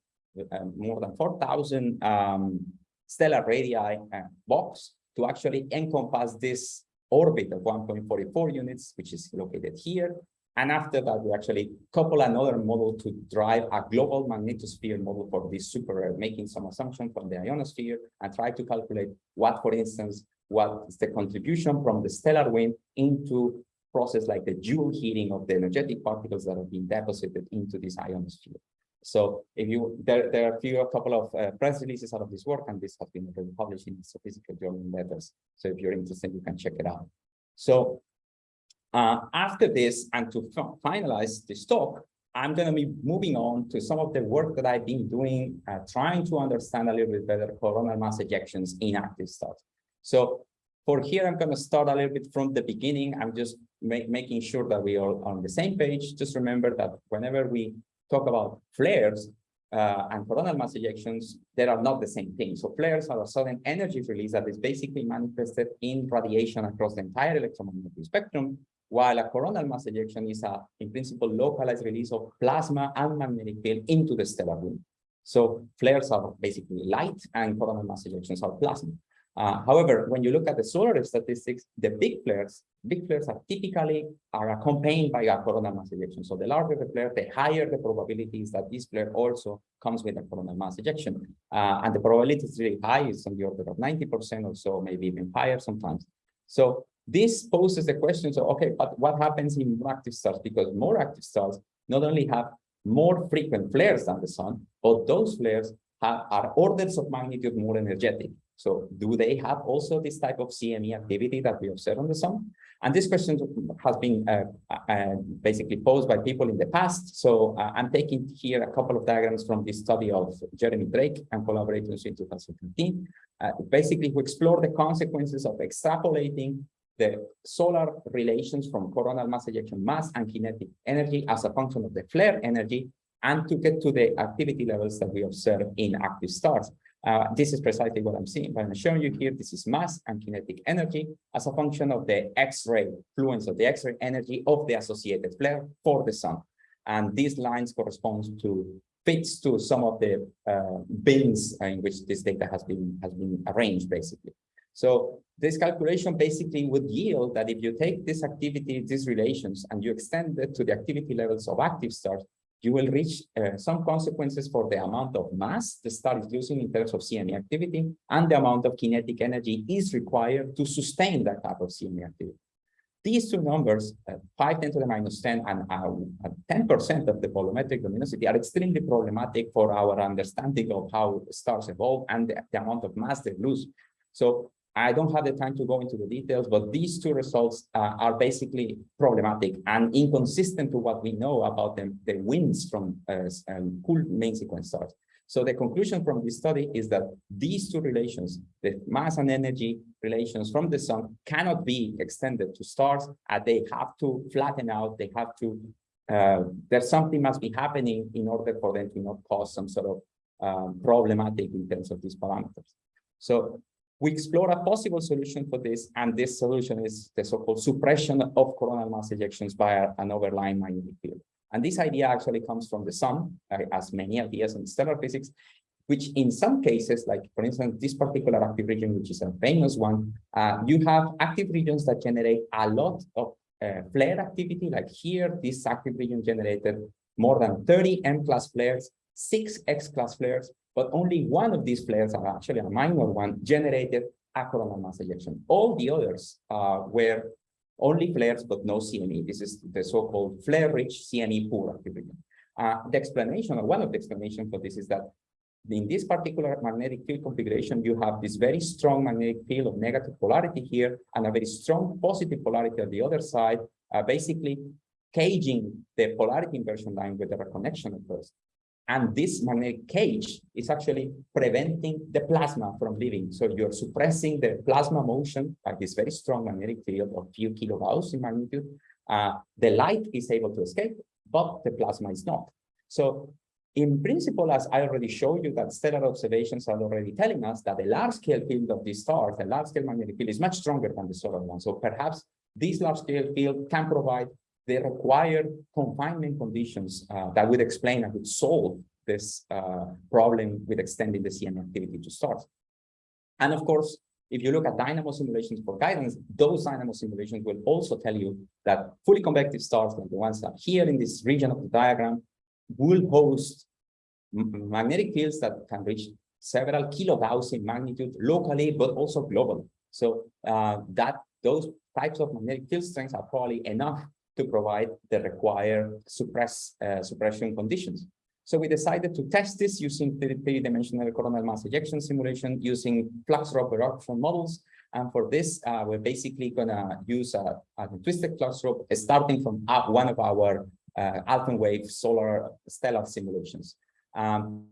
uh, more than 4,000 um, stellar radii box to actually encompass this orbit of 1.44 units, which is located here. And after that, we actually couple another model to drive a global magnetosphere model for this super, making some assumption from the ionosphere and try to calculate what, for instance, what is the contribution from the stellar wind into process like the Joule heating of the energetic particles that have been deposited into this ionosphere. So if you, there, there are a few, a couple of uh, press releases out of this work, and this has been already published in Astrophysical Journal Letters. So if you're interested, you can check it out. So uh, after this, and to finalize this talk, I'm going to be moving on to some of the work that I've been doing, uh, trying to understand a little bit better coronal mass ejections in active stars. So for here, I'm going to start a little bit from the beginning. I'm just ma making sure that we are on the same page. Just remember that whenever we talk about flares uh, and coronal mass ejections, they are not the same thing. So flares are a sudden energy release that is basically manifested in radiation across the entire electromagnetic spectrum, while a coronal mass ejection is a, in principle, localized release of plasma and magnetic field into the stellar wind. So flares are basically light and coronal mass ejections are plasma. Uh, however, when you look at the solar statistics, the big flares, big flares are typically are accompanied by a coronal mass ejection. So the larger the flare, the higher the probability is that this flare also comes with a coronal mass ejection. Uh, and the probability is really high, it's on the order of 90% or so, maybe even higher sometimes. So this poses the question, so okay, but what happens in more active stars? Because more active stars not only have more frequent flares than the sun, but those flares have, are orders of magnitude more energetic. So do they have also this type of CME activity that we observe on the sun? And this question has been uh, uh, basically posed by people in the past. So uh, I'm taking here a couple of diagrams from this study of Jeremy Drake and collaborators in 2015. Uh, basically, who explore the consequences of extrapolating the solar relations from coronal mass ejection mass and kinetic energy as a function of the flare energy and to get to the activity levels that we observe in active stars. Uh, this is precisely what I'm seeing, what I'm showing you here. This is mass and kinetic energy as a function of the X-ray fluence of the X-ray energy of the associated flare for the sun. And these lines correspond to fits to some of the uh, bins in which this data has been has been arranged, basically. So this calculation basically would yield that if you take this activity, these relations, and you extend it to the activity levels of active stars, you will reach uh, some consequences for the amount of mass the star is using in terms of CME activity, and the amount of kinetic energy is required to sustain that type of CME activity. These two numbers, uh, 5 10 to the minus 10 and 10% uh, of the volumetric luminosity are extremely problematic for our understanding of how stars evolve and the, the amount of mass they lose. So I don't have the time to go into the details, but these two results uh, are basically problematic and inconsistent to what we know about them, the winds from uh, um, cool main sequence stars. So the conclusion from this study is that these two relations, the mass and energy relations from the sun cannot be extended to stars. and they have to flatten out. They have to, uh, there's something must be happening in order for them to not cause some sort of um, problematic in terms of these parameters. So we explore a possible solution for this, and this solution is the so-called suppression of coronal mass ejections by an overlying magnetic field. And this idea actually comes from the sun, uh, as many ideas in stellar physics, which in some cases, like for instance, this particular active region, which is a famous one, uh, you have active regions that generate a lot of uh, flare activity, like here, this active region generated more than 30 M-class flares, six X-class flares, but only one of these flares, are actually a minor one, generated a coronal mass ejection. All the others uh, were only flares, but no CME. This is the so-called flare-rich CME poor activity. Uh, the explanation, or one of the explanations for this is that in this particular magnetic field configuration, you have this very strong magnetic field of negative polarity here and a very strong positive polarity at the other side, uh, basically caging the polarity inversion line with the reconnection occurs. And this magnetic cage is actually preventing the plasma from leaving. So you're suppressing the plasma motion by this very strong magnetic field of few kilogauss in magnitude. Uh, the light is able to escape, but the plasma is not. So in principle, as I already showed you that stellar observations are already telling us that the large scale field of these stars, the large scale magnetic field is much stronger than the solar one. So perhaps this large scale field can provide the required confinement conditions uh, that would explain and would solve this uh, problem with extending the CM activity to stars. And of course, if you look at dynamo simulations for guidance, those dynamo simulations will also tell you that fully convective stars, like the ones that here in this region of the diagram, will host magnetic fields that can reach several kilogauss in magnitude locally, but also globally. So uh, that those types of magnetic field strengths are probably enough to provide the required suppress, uh, suppression conditions. So we decided to test this using three-dimensional coronal mass ejection simulation using flux-rope eruption models. And for this, uh, we're basically going to use a, a, twisted flux rope starting from uh, one of our uh, Alfvén wave solar stellar simulations. Um,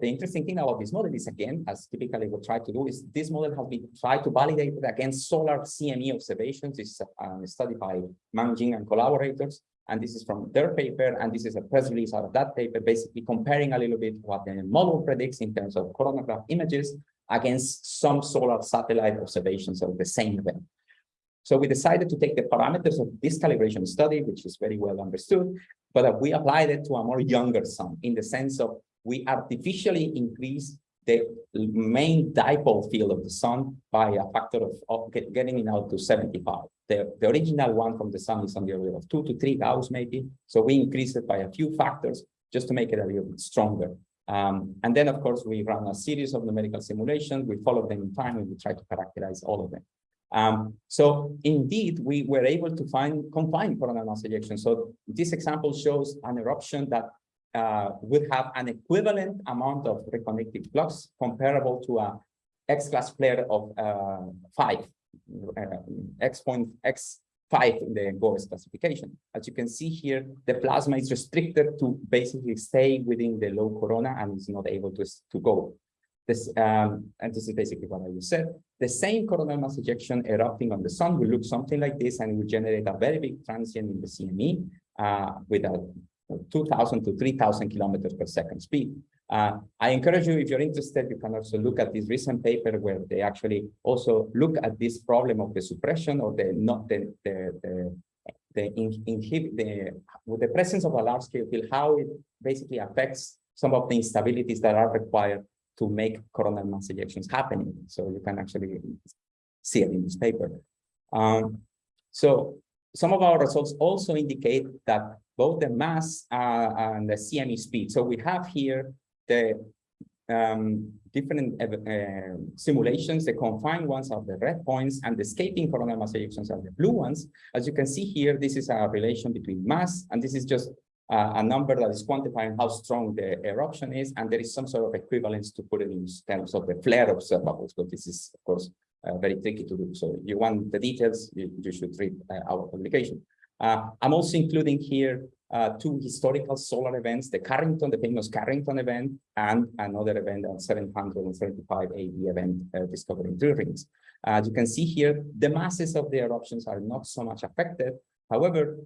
the interesting thing about this model is, again, as typically we try to do, is this model has been tried to validate against solar CME observations. This is a study by Mang and collaborators. And this is from their paper, and this is a press release out of that paper, basically comparing a little bit what the model predicts in terms of coronagraph images against some solar satellite observations of the same event. So we decided to take the parameters of this calibration study, which is very well understood, but we applied it to a more younger sun in the sense of we artificially increase the main dipole field of the sun by a factor of, of get, getting it out to 75. The, the original one from the sun is on the order of two to three Gauss maybe. So we increase it by a few factors just to make it a little bit stronger. Um, and then, of course, we run a series of numerical simulations. We follow them in time and we try to characterize all of them. Um, so indeed, we were able to find confined coronal mass ejection. So this example shows an eruption that uh, would have an equivalent amount of reconnective flux comparable to a X-class flare of uh, five, uh, X point X five in the GOES classification. As you can see here, the plasma is restricted to basically stay within the low corona and is not able to, to go. This, um, and this is basically what I just said. The same coronal mass ejection erupting on the sun will look something like this and will generate a very big transient in the CME uh, with a 2,000 to 3,000 kilometers per second speed. Uh, I encourage you, if you're interested, you can also look at this recent paper where they actually also look at this problem of the suppression or the not the the the, the inhibit the with the presence of a large scale field, how it basically affects some of the instabilities that are required to make coronal mass ejections happening. So you can actually see it in this paper. Um, so some of our results also indicate that both the mass uh, and the CME speed. So we have here the um, different uh, simulations. The confined ones are the red points and the escaping coronal mass ejections are the blue ones. As you can see here, this is a relation between mass, and this is just uh, a number that is quantifying how strong the eruption is, and there is some sort of equivalence to put it in terms of the flare observables, but this is, of course, uh, very tricky to do. So you want the details, you, you should read uh, our publication. Uh, I'm also including here uh, two historical solar events, the Carrington, the famous Carrington event, and another event on 775 AD event uh, discovering drill rings. As you can see here, the masses of the eruptions are not so much affected. However,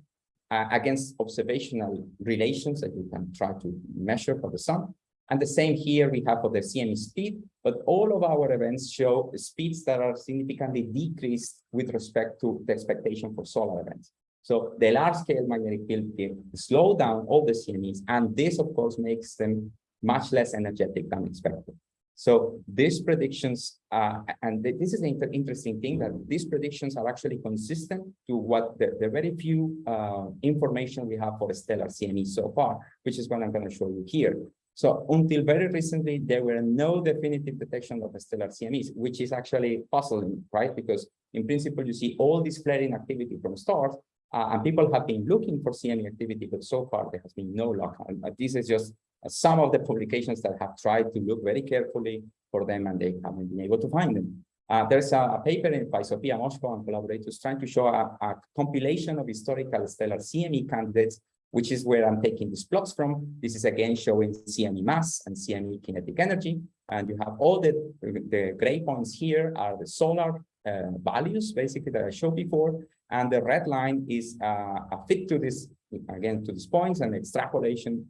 uh, against observational relations that you can try to measure for the sun. And the same here we have for the CME speed, but all of our events show speeds that are significantly decreased with respect to the expectation for solar events. So the large scale magnetic field can slow down all the CMEs, and this of course makes them much less energetic than expected. So these predictions, uh, and this is an inter interesting thing that these predictions are actually consistent to what the, the very few uh, information we have for stellar CME so far, which is what I'm going to show you here. So until very recently, there were no definitive detection of stellar CMEs, which is actually puzzling, right? Because in principle, you see all this flaring activity from stars, uh, and people have been looking for CME activity, but so far there has been no luck. This is just uh, some of the publications that have tried to look very carefully for them and they haven't been able to find them. Uh, there's a, a, paper in, by Sofia Moschou and collaborators trying to show a, a, compilation of historical stellar CME candidates, which is where I'm taking these plots from. This is again showing CME mass and CME kinetic energy. And you have all the, the gray points here are the solar uh, values, basically, that I showed before. And the red line is uh, a fit to this, again, to these points and extrapolation.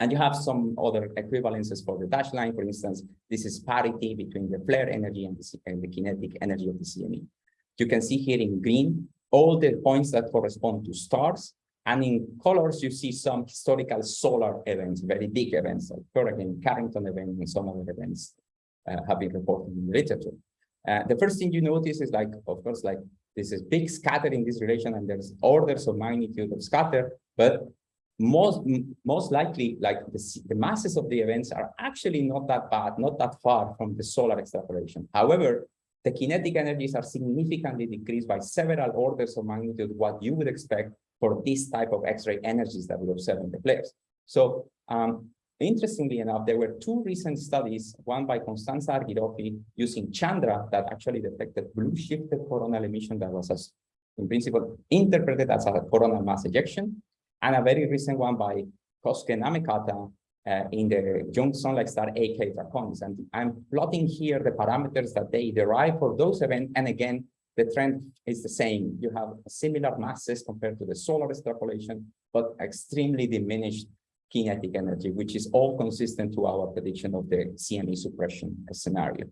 And you have some other equivalences for the dashed line. For instance, this is parity between the flare energy and the, and the kinetic energy of the CME. You can see here in green, all the points that correspond to stars. And in colors, you see some historical solar events, very big events, like Hurricane Carrington event and some other events uh, have been reported in the literature. Uh, the first thing you notice is like, of course, like this is big scatter in this relation and there's orders of magnitude of scatter, but most most likely like the, the masses of the events are actually not that bad, not that far from the solar extrapolation. However, the kinetic energies are significantly decreased by several orders of magnitude what you would expect for this type of X-ray energies that we observe in the flares. So um, Interestingly enough, there were two recent studies, one by Constanza Argiroffi using Chandra that actually detected blue shifted coronal emission that was, as, in principle, interpreted as a coronal mass ejection. and a very recent one by Kosuke Namekata uh, in the young sunlight star EK Draconis. And I'm plotting here the parameters that they derive for those events. And again, the trend is the same. You have similar masses compared to the solar extrapolation, but extremely diminished kinetic energy, which is all consistent to our prediction of the CME suppression scenario.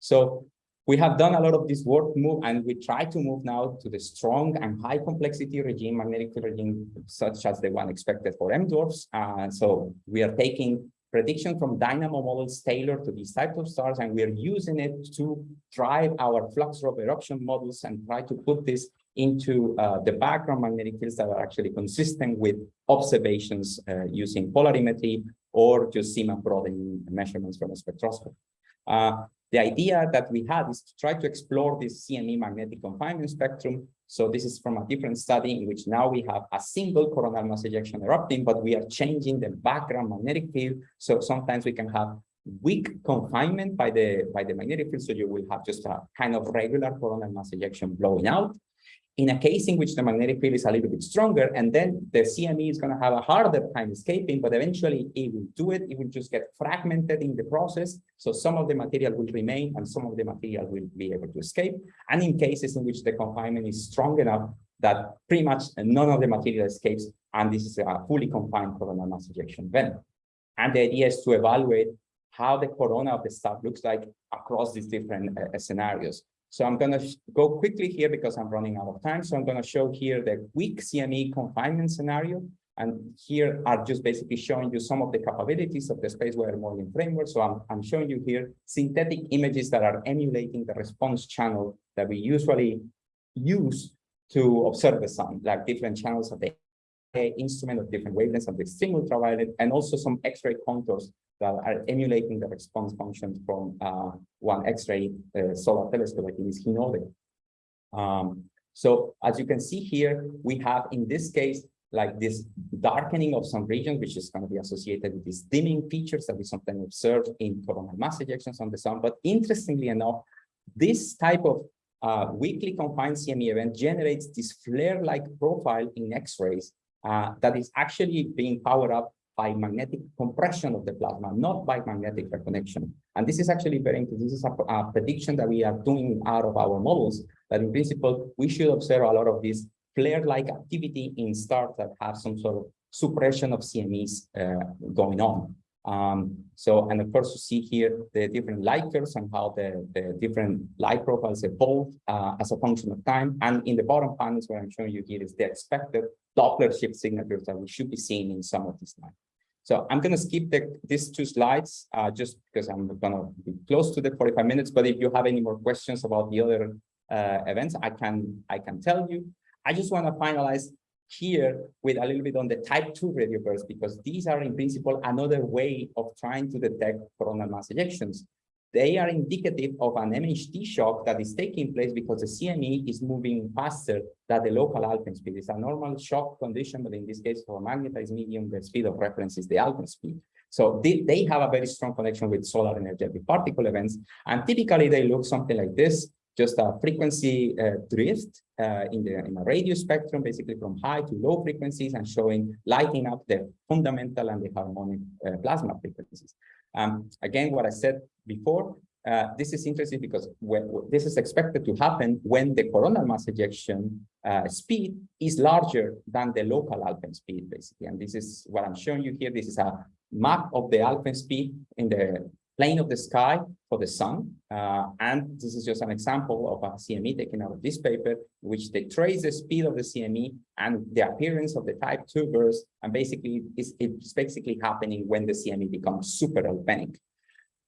So we have done a lot of this work move and we try to move now to the strong and high complexity regime, magnetic regime, such as the one expected for M dwarfs. Uh, so we are taking prediction from dynamo models tailored to these types of stars, and we are using it to drive our flux rope eruption models and try to put this into uh, the background magnetic fields that are actually consistent with observations uh, using polarimetry or just Zeeman broadening measurements from a spectroscopy. Uh, the idea that we had is to try to explore this CME magnetic confinement spectrum. So this is from a different study in which now we have a single coronal mass ejection erupting, but we are changing the background magnetic field. So sometimes we can have weak confinement by the by the magnetic field. So you will have just a kind of regular coronal mass ejection blowing out in a case in which the magnetic field is a little bit stronger, and then the CME is going to have a harder time escaping, but eventually it will do it. It will just get fragmented in the process. So some of the material will remain and some of the material will be able to escape. And in cases in which the confinement is strong enough that pretty much none of the material escapes, and this is a fully confined coronal mass ejection event. And the idea is to evaluate how the corona of the star looks like across these different uh, scenarios. So I'm going to go quickly here because I'm running out of time. So I'm going to show here the weak CME confinement scenario. And here are just basically showing you some of the capabilities of the space weather modeling framework. So I'm, I'm showing you here synthetic images that are emulating the response channel that we usually use to observe the sun, like different channels of the instrument of different wavelengths of the extreme ultraviolet, and also some X-ray contours that are emulating the response functions from uh, one X-ray uh, solar telescope, I think is Hinode. Um, so as you can see here, we have in this case, like this darkening of some regions, which is going to be associated with these dimming features that we sometimes observe in coronal mass ejections on the sun. But interestingly enough, this type of uh, weakly confined CME event generates this flare-like profile in X-rays uh, that is actually being powered up by magnetic compression of the plasma, not by magnetic reconnection. And this is actually very interesting. This is a, a, prediction that we are doing out of our models, that in principle, we should observe a lot of this flare-like activity in stars that have some sort of suppression of CMEs uh, going on. Um, so, and of course, you see here the different light curves and how the, the different light profiles evolve uh, as a function of time. And in the bottom panels, what I'm showing you here is the expected Doppler shift signatures that we should be seeing in some of these lines. So I'm going to skip the, these two slides uh, just because I'm going to be close to the 45 minutes. But if you have any more questions about the other uh, events, I can I can tell you. I just want to finalize here with a little bit on the type 2 radio bursts because these are in principle another way of trying to detect coronal mass ejections. They are indicative of an MHD shock that is taking place because the CME is moving faster than the local Alfvén speed. It's a normal shock condition, but in this case, for a magnetized medium, the speed of reference is the Alfvén speed. So they, they have a very strong connection with solar energetic particle events. And typically they look something like this, just a frequency uh, drift uh, in the in a radio spectrum, basically from high to low frequencies and showing lighting up the fundamental and the harmonic uh, plasma frequencies. Um, again, what I said before, uh, this is interesting because when, this is expected to happen when the coronal mass ejection uh, speed is larger than the local Alfvén speed, basically. And this is what I'm showing you here. This is a map of the Alfvén speed in the plane of the sky for the sun. Uh, and this is just an example of a CME taken out of this paper, which they trace the speed of the CME and the appearance of the type 2 burst. And basically, it's, it's basically happening when the CME becomes super Alfvénic.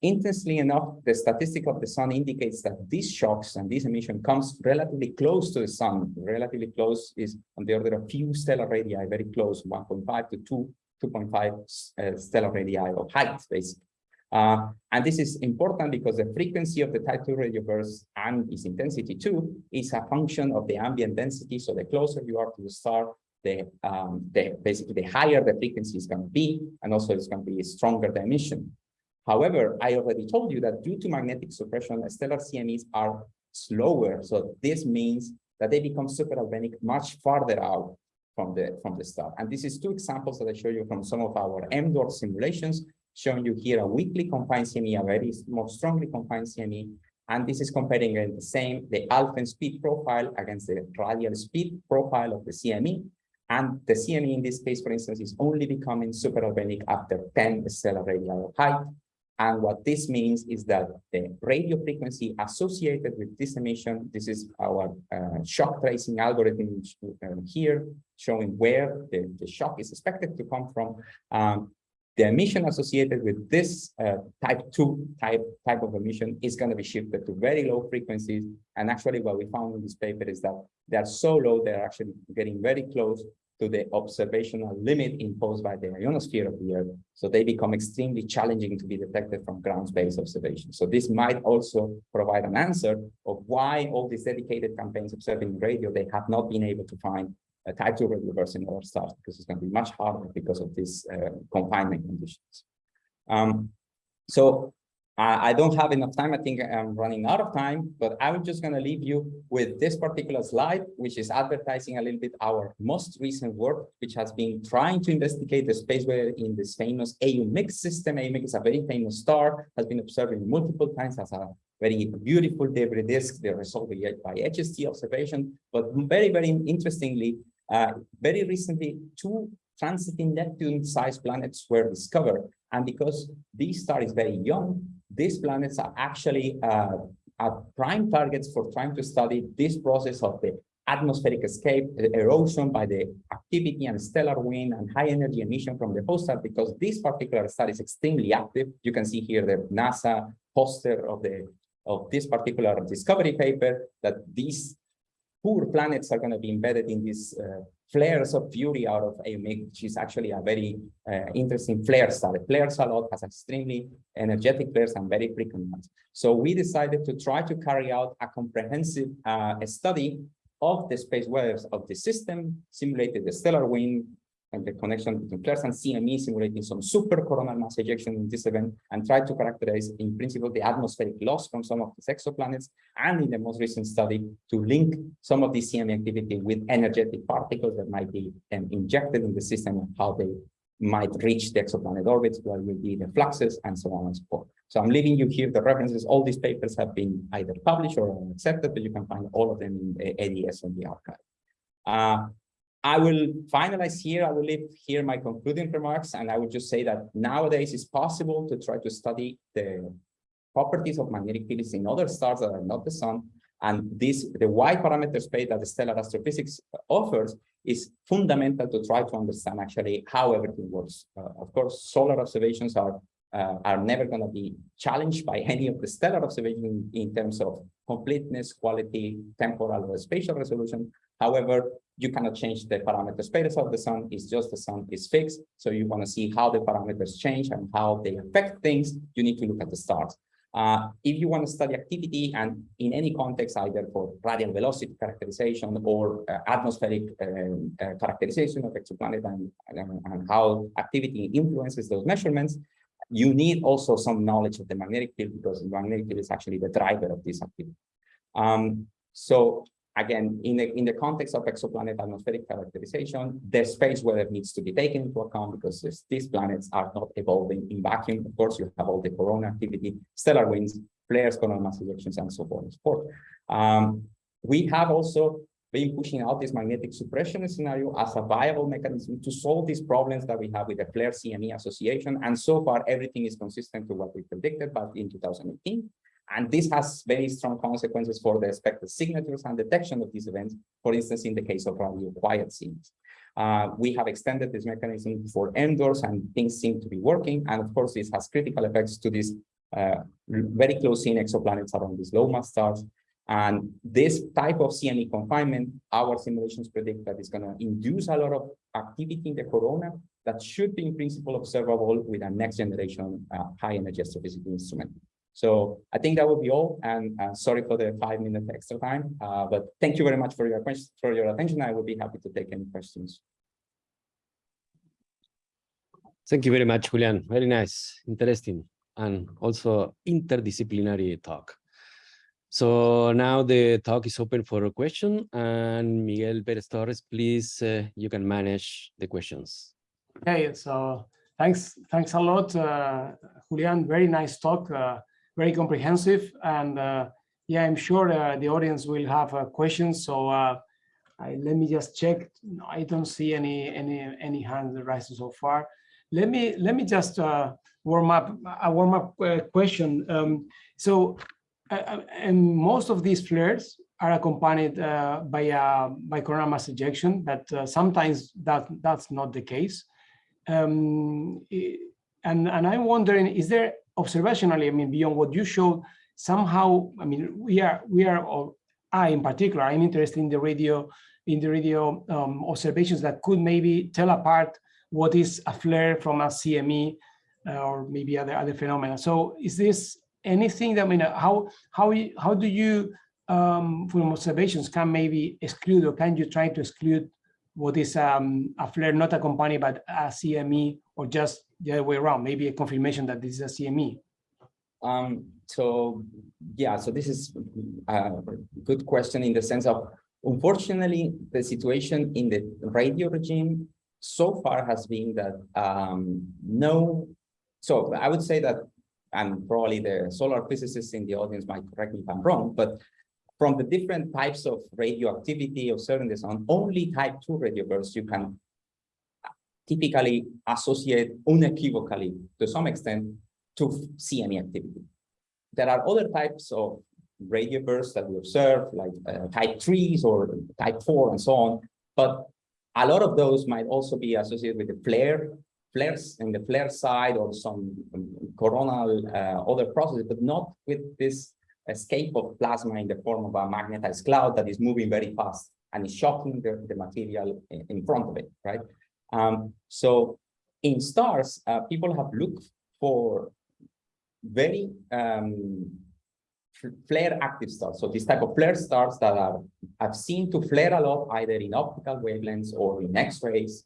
Interestingly enough, the statistic of the sun indicates that these shocks and this emission comes relatively close to the sun. Relatively close is on the order of few stellar radii, very close, 1.5 to 2, 2.5 uh, stellar radii of height, basically. Uh, and this is important because the frequency of the type 2 radio bursts and its intensity too is a function of the ambient density. So the closer you are to the star, the, um, the basically the higher the frequency is going to be, and also it's going to be a stronger the emission. However, I already told you that due to magnetic suppression, stellar CMEs are slower. So this means that they become super Alfvénic much farther out from the from the star. And this is two examples that I show you from some of our M dwarf simulations, showing you here a weakly confined CME, a very more strongly confined CME. And this is comparing the same, the Alfvén speed profile against the radial speed profile of the CME. And the CME in this case, for instance, is only becoming super-Alfvénic after 10 stellar radii of height. And what this means is that the radio frequency associated with this emission, this is our uh, shock tracing algorithm uh, here, showing where the, the shock is expected to come from. Um, the emission associated with this uh, type 2 type, type of emission is going to be shifted to very low frequencies. And actually what we found in this paper is that they're so low, they're actually getting very close to the observational limit imposed by the ionosphere of the Earth. So they become extremely challenging to be detected from ground-based observation. So this might also provide an answer of why all these dedicated campaigns observing radio, they have not been able to find type 2 radio burst in other stars because it's going to be much harder because of these uh, confinement conditions. Um, so I don't have enough time. I think I'm running out of time, but I'm just going to leave you with this particular slide, which is advertising a little bit our most recent work, which has been trying to investigate the space where in this famous AU Mic system. AU Mic is a very famous star, has been observed multiple times as a very beautiful debris disk, the result by HST observation. But very, very interestingly, uh, very recently, two transiting Neptune-sized planets were discovered. And because this star is very young, these planets are actually uh, are prime targets for trying to study this process of the atmospheric escape, erosion by the activity and stellar wind and high energy emission from the host star, because this particular star is extremely active. You can see here the NASA poster of the of this particular discovery paper that these poor planets are going to be embedded in these uh, flares of fury out of AU Mic, which is actually a very uh, interesting flare star. Flares a lot, has extremely energetic flares and very frequent ones. So we decided to try to carry out a comprehensive uh, study of the space waves of the system, simulated the stellar wind, and the connection between flares and CME simulating some super coronal mass ejection in this event and try to characterize in principle the atmospheric loss from some of these exoplanets and in the most recent study to link some of the CME activity with energetic particles that might be um, injected in the system and how they might reach the exoplanet orbits, what will be the fluxes and so on and so forth. So I'm leaving you here the references. All these papers have been either published or accepted, but you can find all of them in the ADS on the arXiv. Uh, I will finalize here. I will leave here my concluding remarks, and I would just say that nowadays it's possible to try to study the properties of magnetic fields in other stars that are not the sun. And this, the wide parameter space that stellar astrophysics offers is fundamental to try to understand actually how everything works. Uh, of course, solar observations are uh, are never going to be challenged by any of the stellar observations in terms of completeness, quality, temporal or spatial resolution. However, you cannot change the parameter space of the sun. It's just the sun is fixed. So you want to see how the parameters change and how they affect things. You need to look at the stars. Uh, if you want to study activity and in any context, either for radial velocity characterization or uh, atmospheric um, uh, characterization of exoplanet and, and, and, how activity influences those measurements, you need also some knowledge of the magnetic field because the magnetic field is actually the driver of this activity. Um, so again, in the, in the context of exoplanet atmospheric characterization, the space weather needs to be taken into account because this, these planets are not evolving in vacuum. Of course, you have all the corona activity, stellar winds, flares, coronal mass ejections, and so on and so forth. Um, we have also been pushing out this magnetic suppression scenario as a viable mechanism to solve these problems that we have with the flare CME association. And so far, everything is consistent to what we predicted back in 2018. And this has very strong consequences for the expected signatures and detection of these events, for instance, in the case of radio quiet scenes. Uh, we have extended this mechanism for M dwarfs and things seem to be working. And of course, this has critical effects to these uh, very close in exoplanets around these low mass stars. And this type of CME confinement, our simulations predict that it's going to induce a lot of activity in the corona that should be in principle observable with a next generation uh, high energy astrophysical instrument. So I think that would be all. And uh, sorry for the five minute extra time, uh, but thank you very much for your for your attention. I would be happy to take any questions. Thank you very much, Julian. Very nice, interesting, and also interdisciplinary talk. So now the talk is open for a question and Miguel Perez Torres, please, uh, you can manage the questions. Okay, so thanks, thanks a lot, uh, Julian. Very nice talk, uh, very comprehensive, and uh, yeah, I'm sure uh, the audience will have uh, questions. So I, let me just check. No, I don't see any any any hands raised so far. Let me let me just warm up a warm up question. Um, so, uh, and most of these flares are accompanied uh, by by coronal mass ejection, but uh, sometimes that that's not the case. Um, and and I'm wondering, is there observationally, I mean, beyond what you showed, somehow, I mean, we are we are, or I in particular, I'm interested in the radio in the radio um, observations that could maybe tell apart what is a flare from a CME uh, or maybe other other phenomena. So is this anything that I mean, how how how do you um, from observations can maybe exclude or can you try to exclude what is um, a flare not accompanied by a CME or just the other way around, maybe a confirmation that this is a CME? Um, so, yeah, so this is a good question in the sense of, unfortunately, the situation in the radio regime so far has been that um, no, so I would say that, and probably the solar physicists in the audience might correct me if I'm wrong, but from the different types of radioactivity of certain sun, only type two radio bursts you can typically associate unequivocally to some extent to CME activity. There are other types of radio bursts that we observe, like uh, type threes or type four and so on, but a lot of those might also be associated with the flare, flares in the flare side or some um, coronal uh, other processes, but not with this escape of plasma in the form of a magnetized cloud that is moving very fast and is shocking the, the material in, in front of it, right? Um, so in stars, uh, people have looked for very um, flare active stars. So this type of flare stars that are have seen to flare a lot either in optical wavelengths or in X-rays.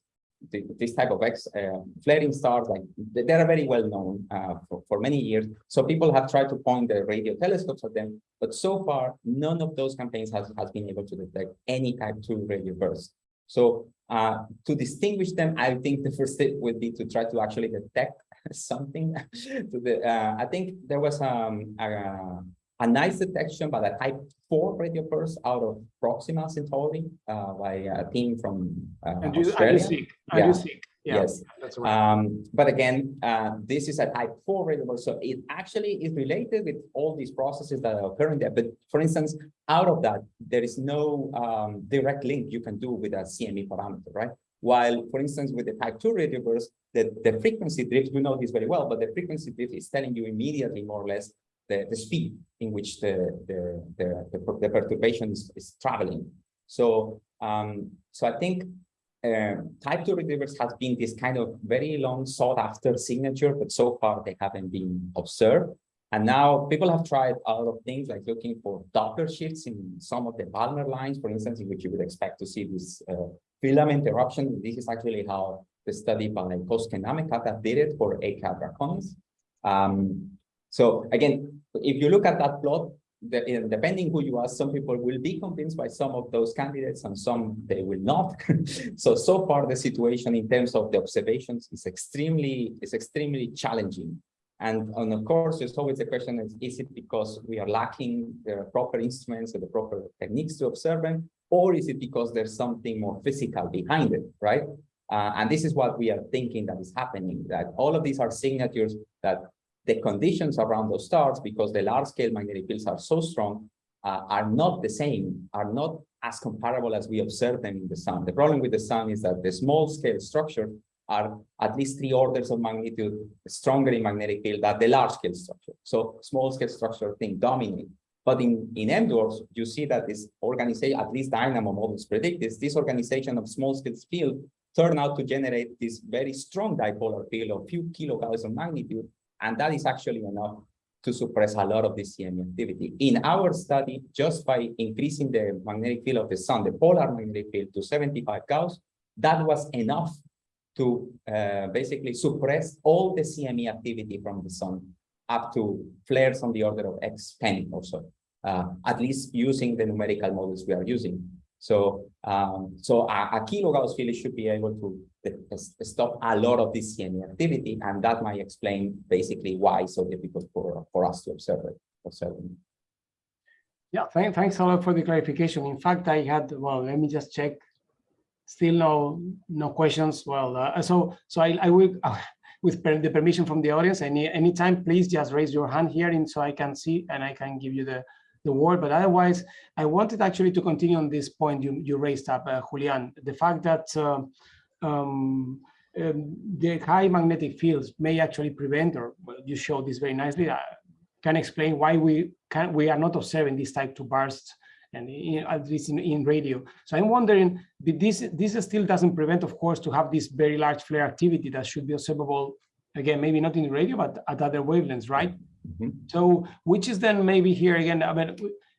This type of X uh, flaring stars, like they are very well known uh, for, for many years. So people have tried to point the radio telescopes at them, but so far none of those campaigns has, has been able to detect any type two radio burst. So uh, to distinguish them, I think the first step would be to try to actually detect something. to the, uh, I think there was um, a, a nice detection by the type 4 radio burst out of Proxima Centauri uh, by a team from uh, And you, and Australia. you see, and Yeah. you see. Yeah, Yes. that's right. Um, but again, uh, this is a type four variable, so it actually is related with all these processes that are occurring there. But for instance, out of that, there is no um, direct link you can do with a CME parameter, right? While, for instance, with the type two radio burst, the, the frequency drift, we know this very well, but the frequency drift is telling you immediately more or less the, the speed in which the, the, the, the, the perturbation is, is traveling. So, um, so I think uh, type 2 retrievers has been this kind of very long sought after signature, but so far they haven't been observed. And now people have tried a lot of things like looking for Doppler shifts in some of the Balmer lines, for instance, in which you would expect to see this uh, filament eruption. This is actually how the study by Namekata did it for EK Draconis. Um, so again, if you look at that plot, the, depending who you ask, some people will be convinced by some of those candidates and some they will not. so, so far the situation in terms of the observations is extremely, is extremely challenging. And, and of course, there's always the question is, is it because we are lacking the proper instruments or the proper techniques to observe them? Or is it because there's something more physical behind it, right? Uh, and this is what we are thinking that is happening, that all of these are signatures that the conditions around those stars, because the large scale magnetic fields are so strong, uh, are not the same, are not as comparable as we observe them in the sun. The problem with the sun is that the small scale structure are at least three orders of magnitude stronger in magnetic field than the large scale structure. So small scale structure thing dominate. But in, in M dwarfs, you see that this organization, at least dynamo models predict this, this organization of small scale field turn out to generate this very strong dipolar field of few kilogauss of magnitude. And that is actually enough to suppress a lot of the CME activity. In our study, just by increasing the magnetic field of the sun, the polar magnetic field to 75 Gauss, that was enough to uh, basically suppress all the CME activity from the sun up to flares on the order of X10 or so. uh, at least using the numerical models we are using. So, um, so a, a kilogauss field should be able to stop a lot of this CME activity, and that might explain basically why it's so difficult for, for us to observe it. Observe it. Yeah, thank, thanks a lot for the clarification. In fact, I had, well, let me just check. Still no no questions. Well, uh, so so I, I will, uh, with per, the permission from the audience, any anytime, please just raise your hand here, and so I can see and I can give you the the word. But otherwise, I wanted actually to continue on this point you you raised up, uh, Julian, the fact that. Uh, um, um, the high magnetic fields may actually prevent, or you showed this very nicely, uh, can explain why we can we are not observing these type two bursts and in, at least in, in radio. So I'm wondering, this this still doesn't prevent, of course, to have this very large flare activity that should be observable again, maybe not in radio, but at other wavelengths, right? Mm -hmm. So which is then maybe here again, I mean,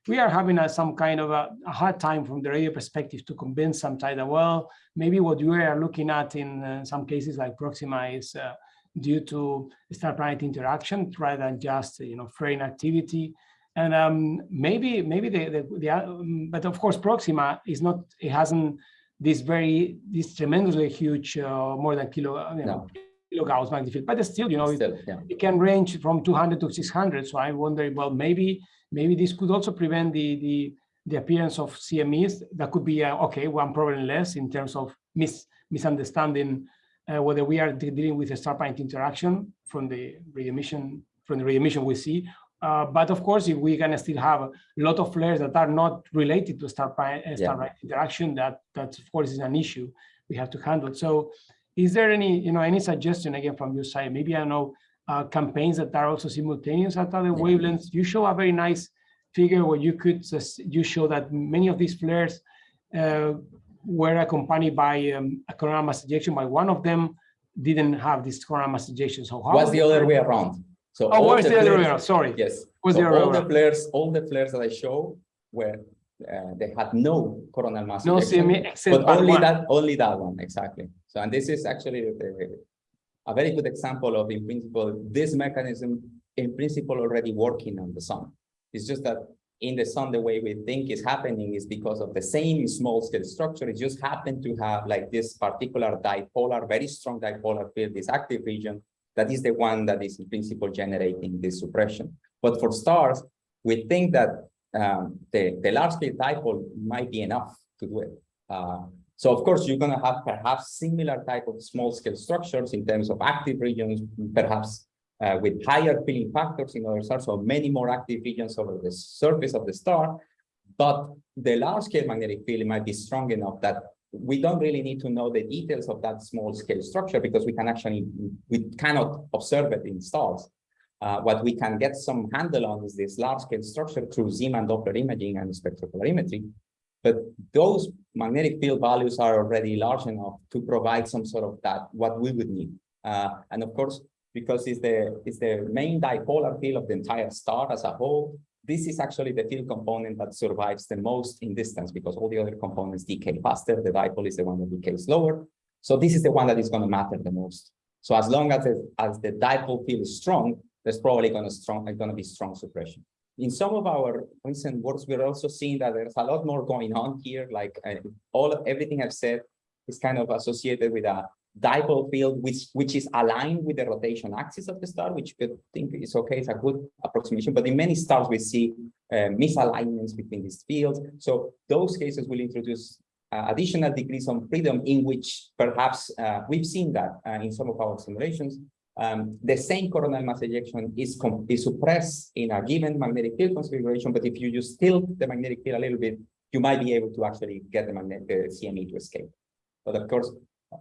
we are having a, some kind of a, a, hard time from the radio perspective to convince some that, well, maybe what you are looking at in uh, some cases like Proxima is uh, due to star-planet interaction rather than just you know flaring activity. And um, maybe maybe the, the, the um, but of course Proxima is not it hasn't this very this tremendously huge uh, more than kilo you know, no. Kilogauss magnetic field, but still you know still, it, yeah. it, can range from 200 to 600. So I wonder well maybe maybe this could also prevent the the the appearance of CMEs. That could be uh, okay one problem less in terms of mis misunderstanding uh, whether we are dealing with a star-point interaction from the re-emission from the re-emission we see. Uh, but of course, if we can still have a lot of flares that are not related to star-planet uh, star yeah. interaction, that that of course is an issue we have to handle. So, is there any you know any suggestion again from your side? Maybe I know uh, campaigns that are also simultaneous at other wavelengths. You show a very nice figure where you could just, you show that many of these flares uh, were accompanied by um, a coronal mass ejection, but one of them didn't have this coronal mass ejection. So how was the other way around? So oh, what's the, the other way around? Sorry. Yes. Was so the all the flares, all the flares that I show were uh, they had no coronal mass no ejection, except but only one. that only that one exactly. So and this is actually the, a very good example of in principle this mechanism in principle already working on the sun. It's just that in the sun, the way we think is happening is because of the same small scale structure. It just happened to have like this particular dipolar, very strong dipolar field, this active region, that is the one that is in principle generating this suppression. But for stars, we think that um, the, the large scale dipole might be enough to do it. Uh, so of course, you're going to have perhaps similar type of small scale structures in terms of active regions, perhaps uh, with higher filling factors in other stars, so many more active regions over the surface of the star. But the large scale magnetic field might be strong enough that we don't really need to know the details of that small scale structure because we can actually, we cannot observe it in stars. Uh, what we can get some handle on is this large scale structure through Zeeman Doppler imaging and spectropolarimetry. But those magnetic field values are already large enough to provide some sort of that, what we would need. Uh, and of course, because it's the, it's the main dipolar field of the entire star as a whole. This is actually the field component that survives the most in distance because all the other components decay faster. The dipole is the one that decays slower. So this is the one that is going to matter the most. So as long as, as the dipole field is strong, there's probably going to strong going to be strong suppression. In some of our recent works, we're also seeing that there's a lot more going on here. Like uh, all everything I've said is kind of associated with a dipole field which which is aligned with the rotation axis of the star which we think is okay it's a good approximation but in many stars we see uh, misalignments between these fields so those cases will introduce uh, additional degrees of freedom in which perhaps uh, we've seen that uh, in some of our simulations um, the same coronal mass ejection is, is suppressed in a given magnetic field configuration but if you just tilt the magnetic field a little bit you might be able to actually get the CME to escape but of course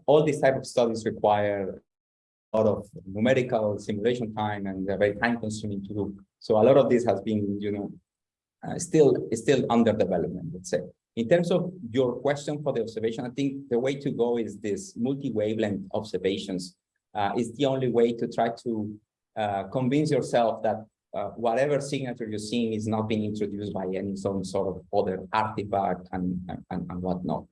all these type of studies require a lot of numerical simulation time and they're very time consuming to do. So a lot of this has been, you know, uh, still still under development, let's say. In terms of your question for the observation, I think the way to go is this multi-wavelength observations uh, is the only way to try to uh, convince yourself that uh, whatever signature you're seeing is not being introduced by any some sort of other artifact and, and, and whatnot.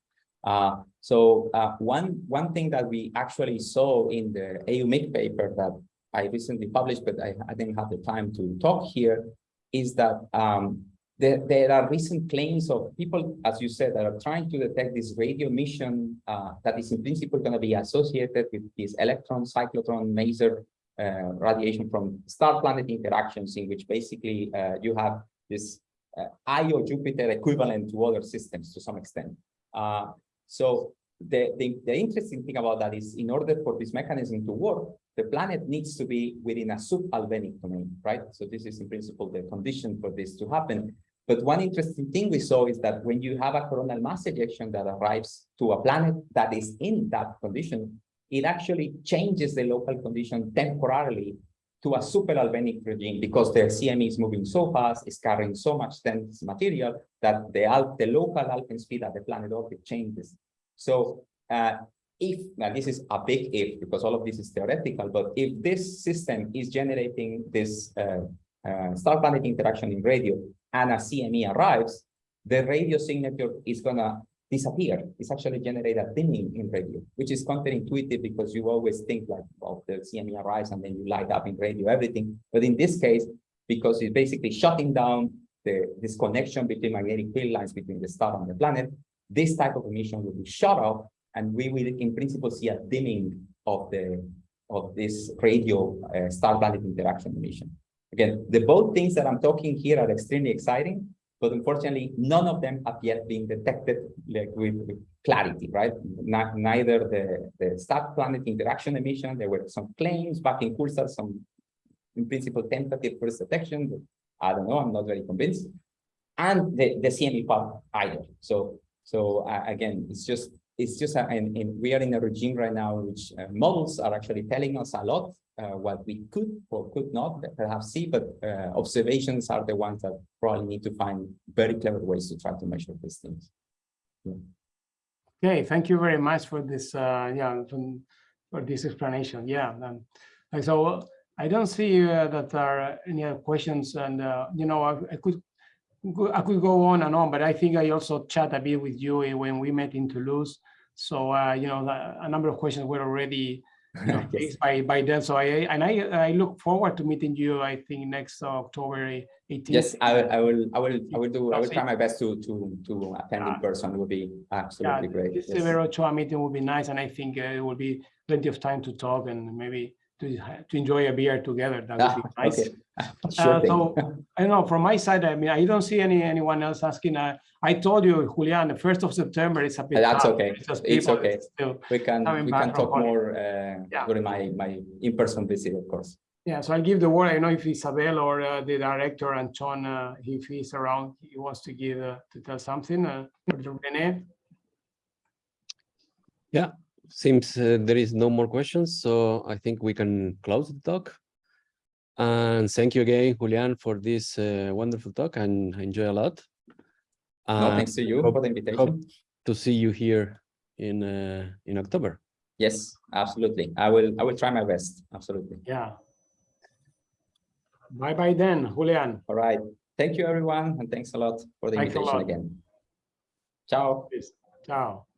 Uh, so uh, one, one thing that we actually saw in the AU Mic paper that I recently published, but I, I didn't have the time to talk here, is that um, there, there are recent claims of people, as you said, that are trying to detect this radio emission uh, that is in principle going to be associated with this electron, cyclotron, maser uh, radiation from star-planet interactions in which basically uh, you have this uh, Io Jupiter equivalent to other systems to some extent. Uh, so the, the, the interesting thing about that is in order for this mechanism to work, the planet needs to be within a sub-Alfvénic domain, right? So this is in principle the condition for this to happen. But one interesting thing we saw is that when you have a coronal mass ejection that arrives to a planet that is in that condition, it actually changes the local condition temporarily to a super-Alfvénic regime because the CME is moving so fast, it's carrying so much dense material that the, the local Alfvén speed at the planet orbit changes. So uh, if, now this is a big if because all of this is theoretical, but if this system is generating this uh, uh, star-planet interaction in radio and a CME arrives, the radio signature is gonna disappear. It's actually generate a dimming in radio, which is counterintuitive because you always think like, well, the CME arrives and then you light up in radio, everything. But in this case, because it's basically shutting down the this connection between magnetic field lines between the star and the planet, this type of emission will be shut off, and we will, in principle, see a dimming of the of this radio uh, star-planet interaction emission. Again, the both things that I'm talking here are extremely exciting, but unfortunately, none of them have yet been detected like with, with clarity, right? Not, neither the, the star-planet interaction emission, there were some claims back in Cursor, some in principle tentative first detection, I don't know, I'm not very convinced. And the, the CME part either. So, so uh, again, it's just, it's just, a, and, and we are in a regime right now which uh, models are actually telling us a lot what we could or could not perhaps see, but uh, observations are the ones that probably need to find very clever ways to try to measure these things. Yeah. Okay, thank you very much for this, uh, yeah, for this explanation. Yeah, um, so I don't see uh, that there are any other questions, and uh, you know, I, I, could I could go on and on, but I think I also chat a bit with you when we met in Toulouse. So uh, you know, a number of questions were already yes. by by then. So I and I I look forward to meeting you. I think next October 18th. Yes, I will. I will. I will. I will do. I will try my best to to to attend in person. It would be absolutely yeah, great. This yes. Ochoa meeting would be nice, and I think uh, it will be plenty of time to talk and maybe to to enjoy a beer together. That would be nice. Okay. Sure uh, so I don't know from my side. I mean, I don't see any anyone else asking. Uh, I told you, Julian, the first of September is a bit. That's okay. It's, it's okay. We can we can talk more uh, yeah. during my my in person visit, of course. Yeah, so I'll give the word. I don't know if Isabel or uh, the director and John, uh, if he's around, he wants to give uh, to tell something. Uh, Rene. Yeah, seems uh, there is no more questions, so I think we can close the talk. And thank you again, Julian, for this uh, wonderful talk and I enjoy a lot. no, thanks to you hope, for the invitation. to see you here in uh, in October. Yes, absolutely. I will I will try my best. Absolutely. Yeah. Bye bye then, Julian. All right. Thank you, everyone, and thanks a lot for the thanks invitation again. Ciao. Ciao.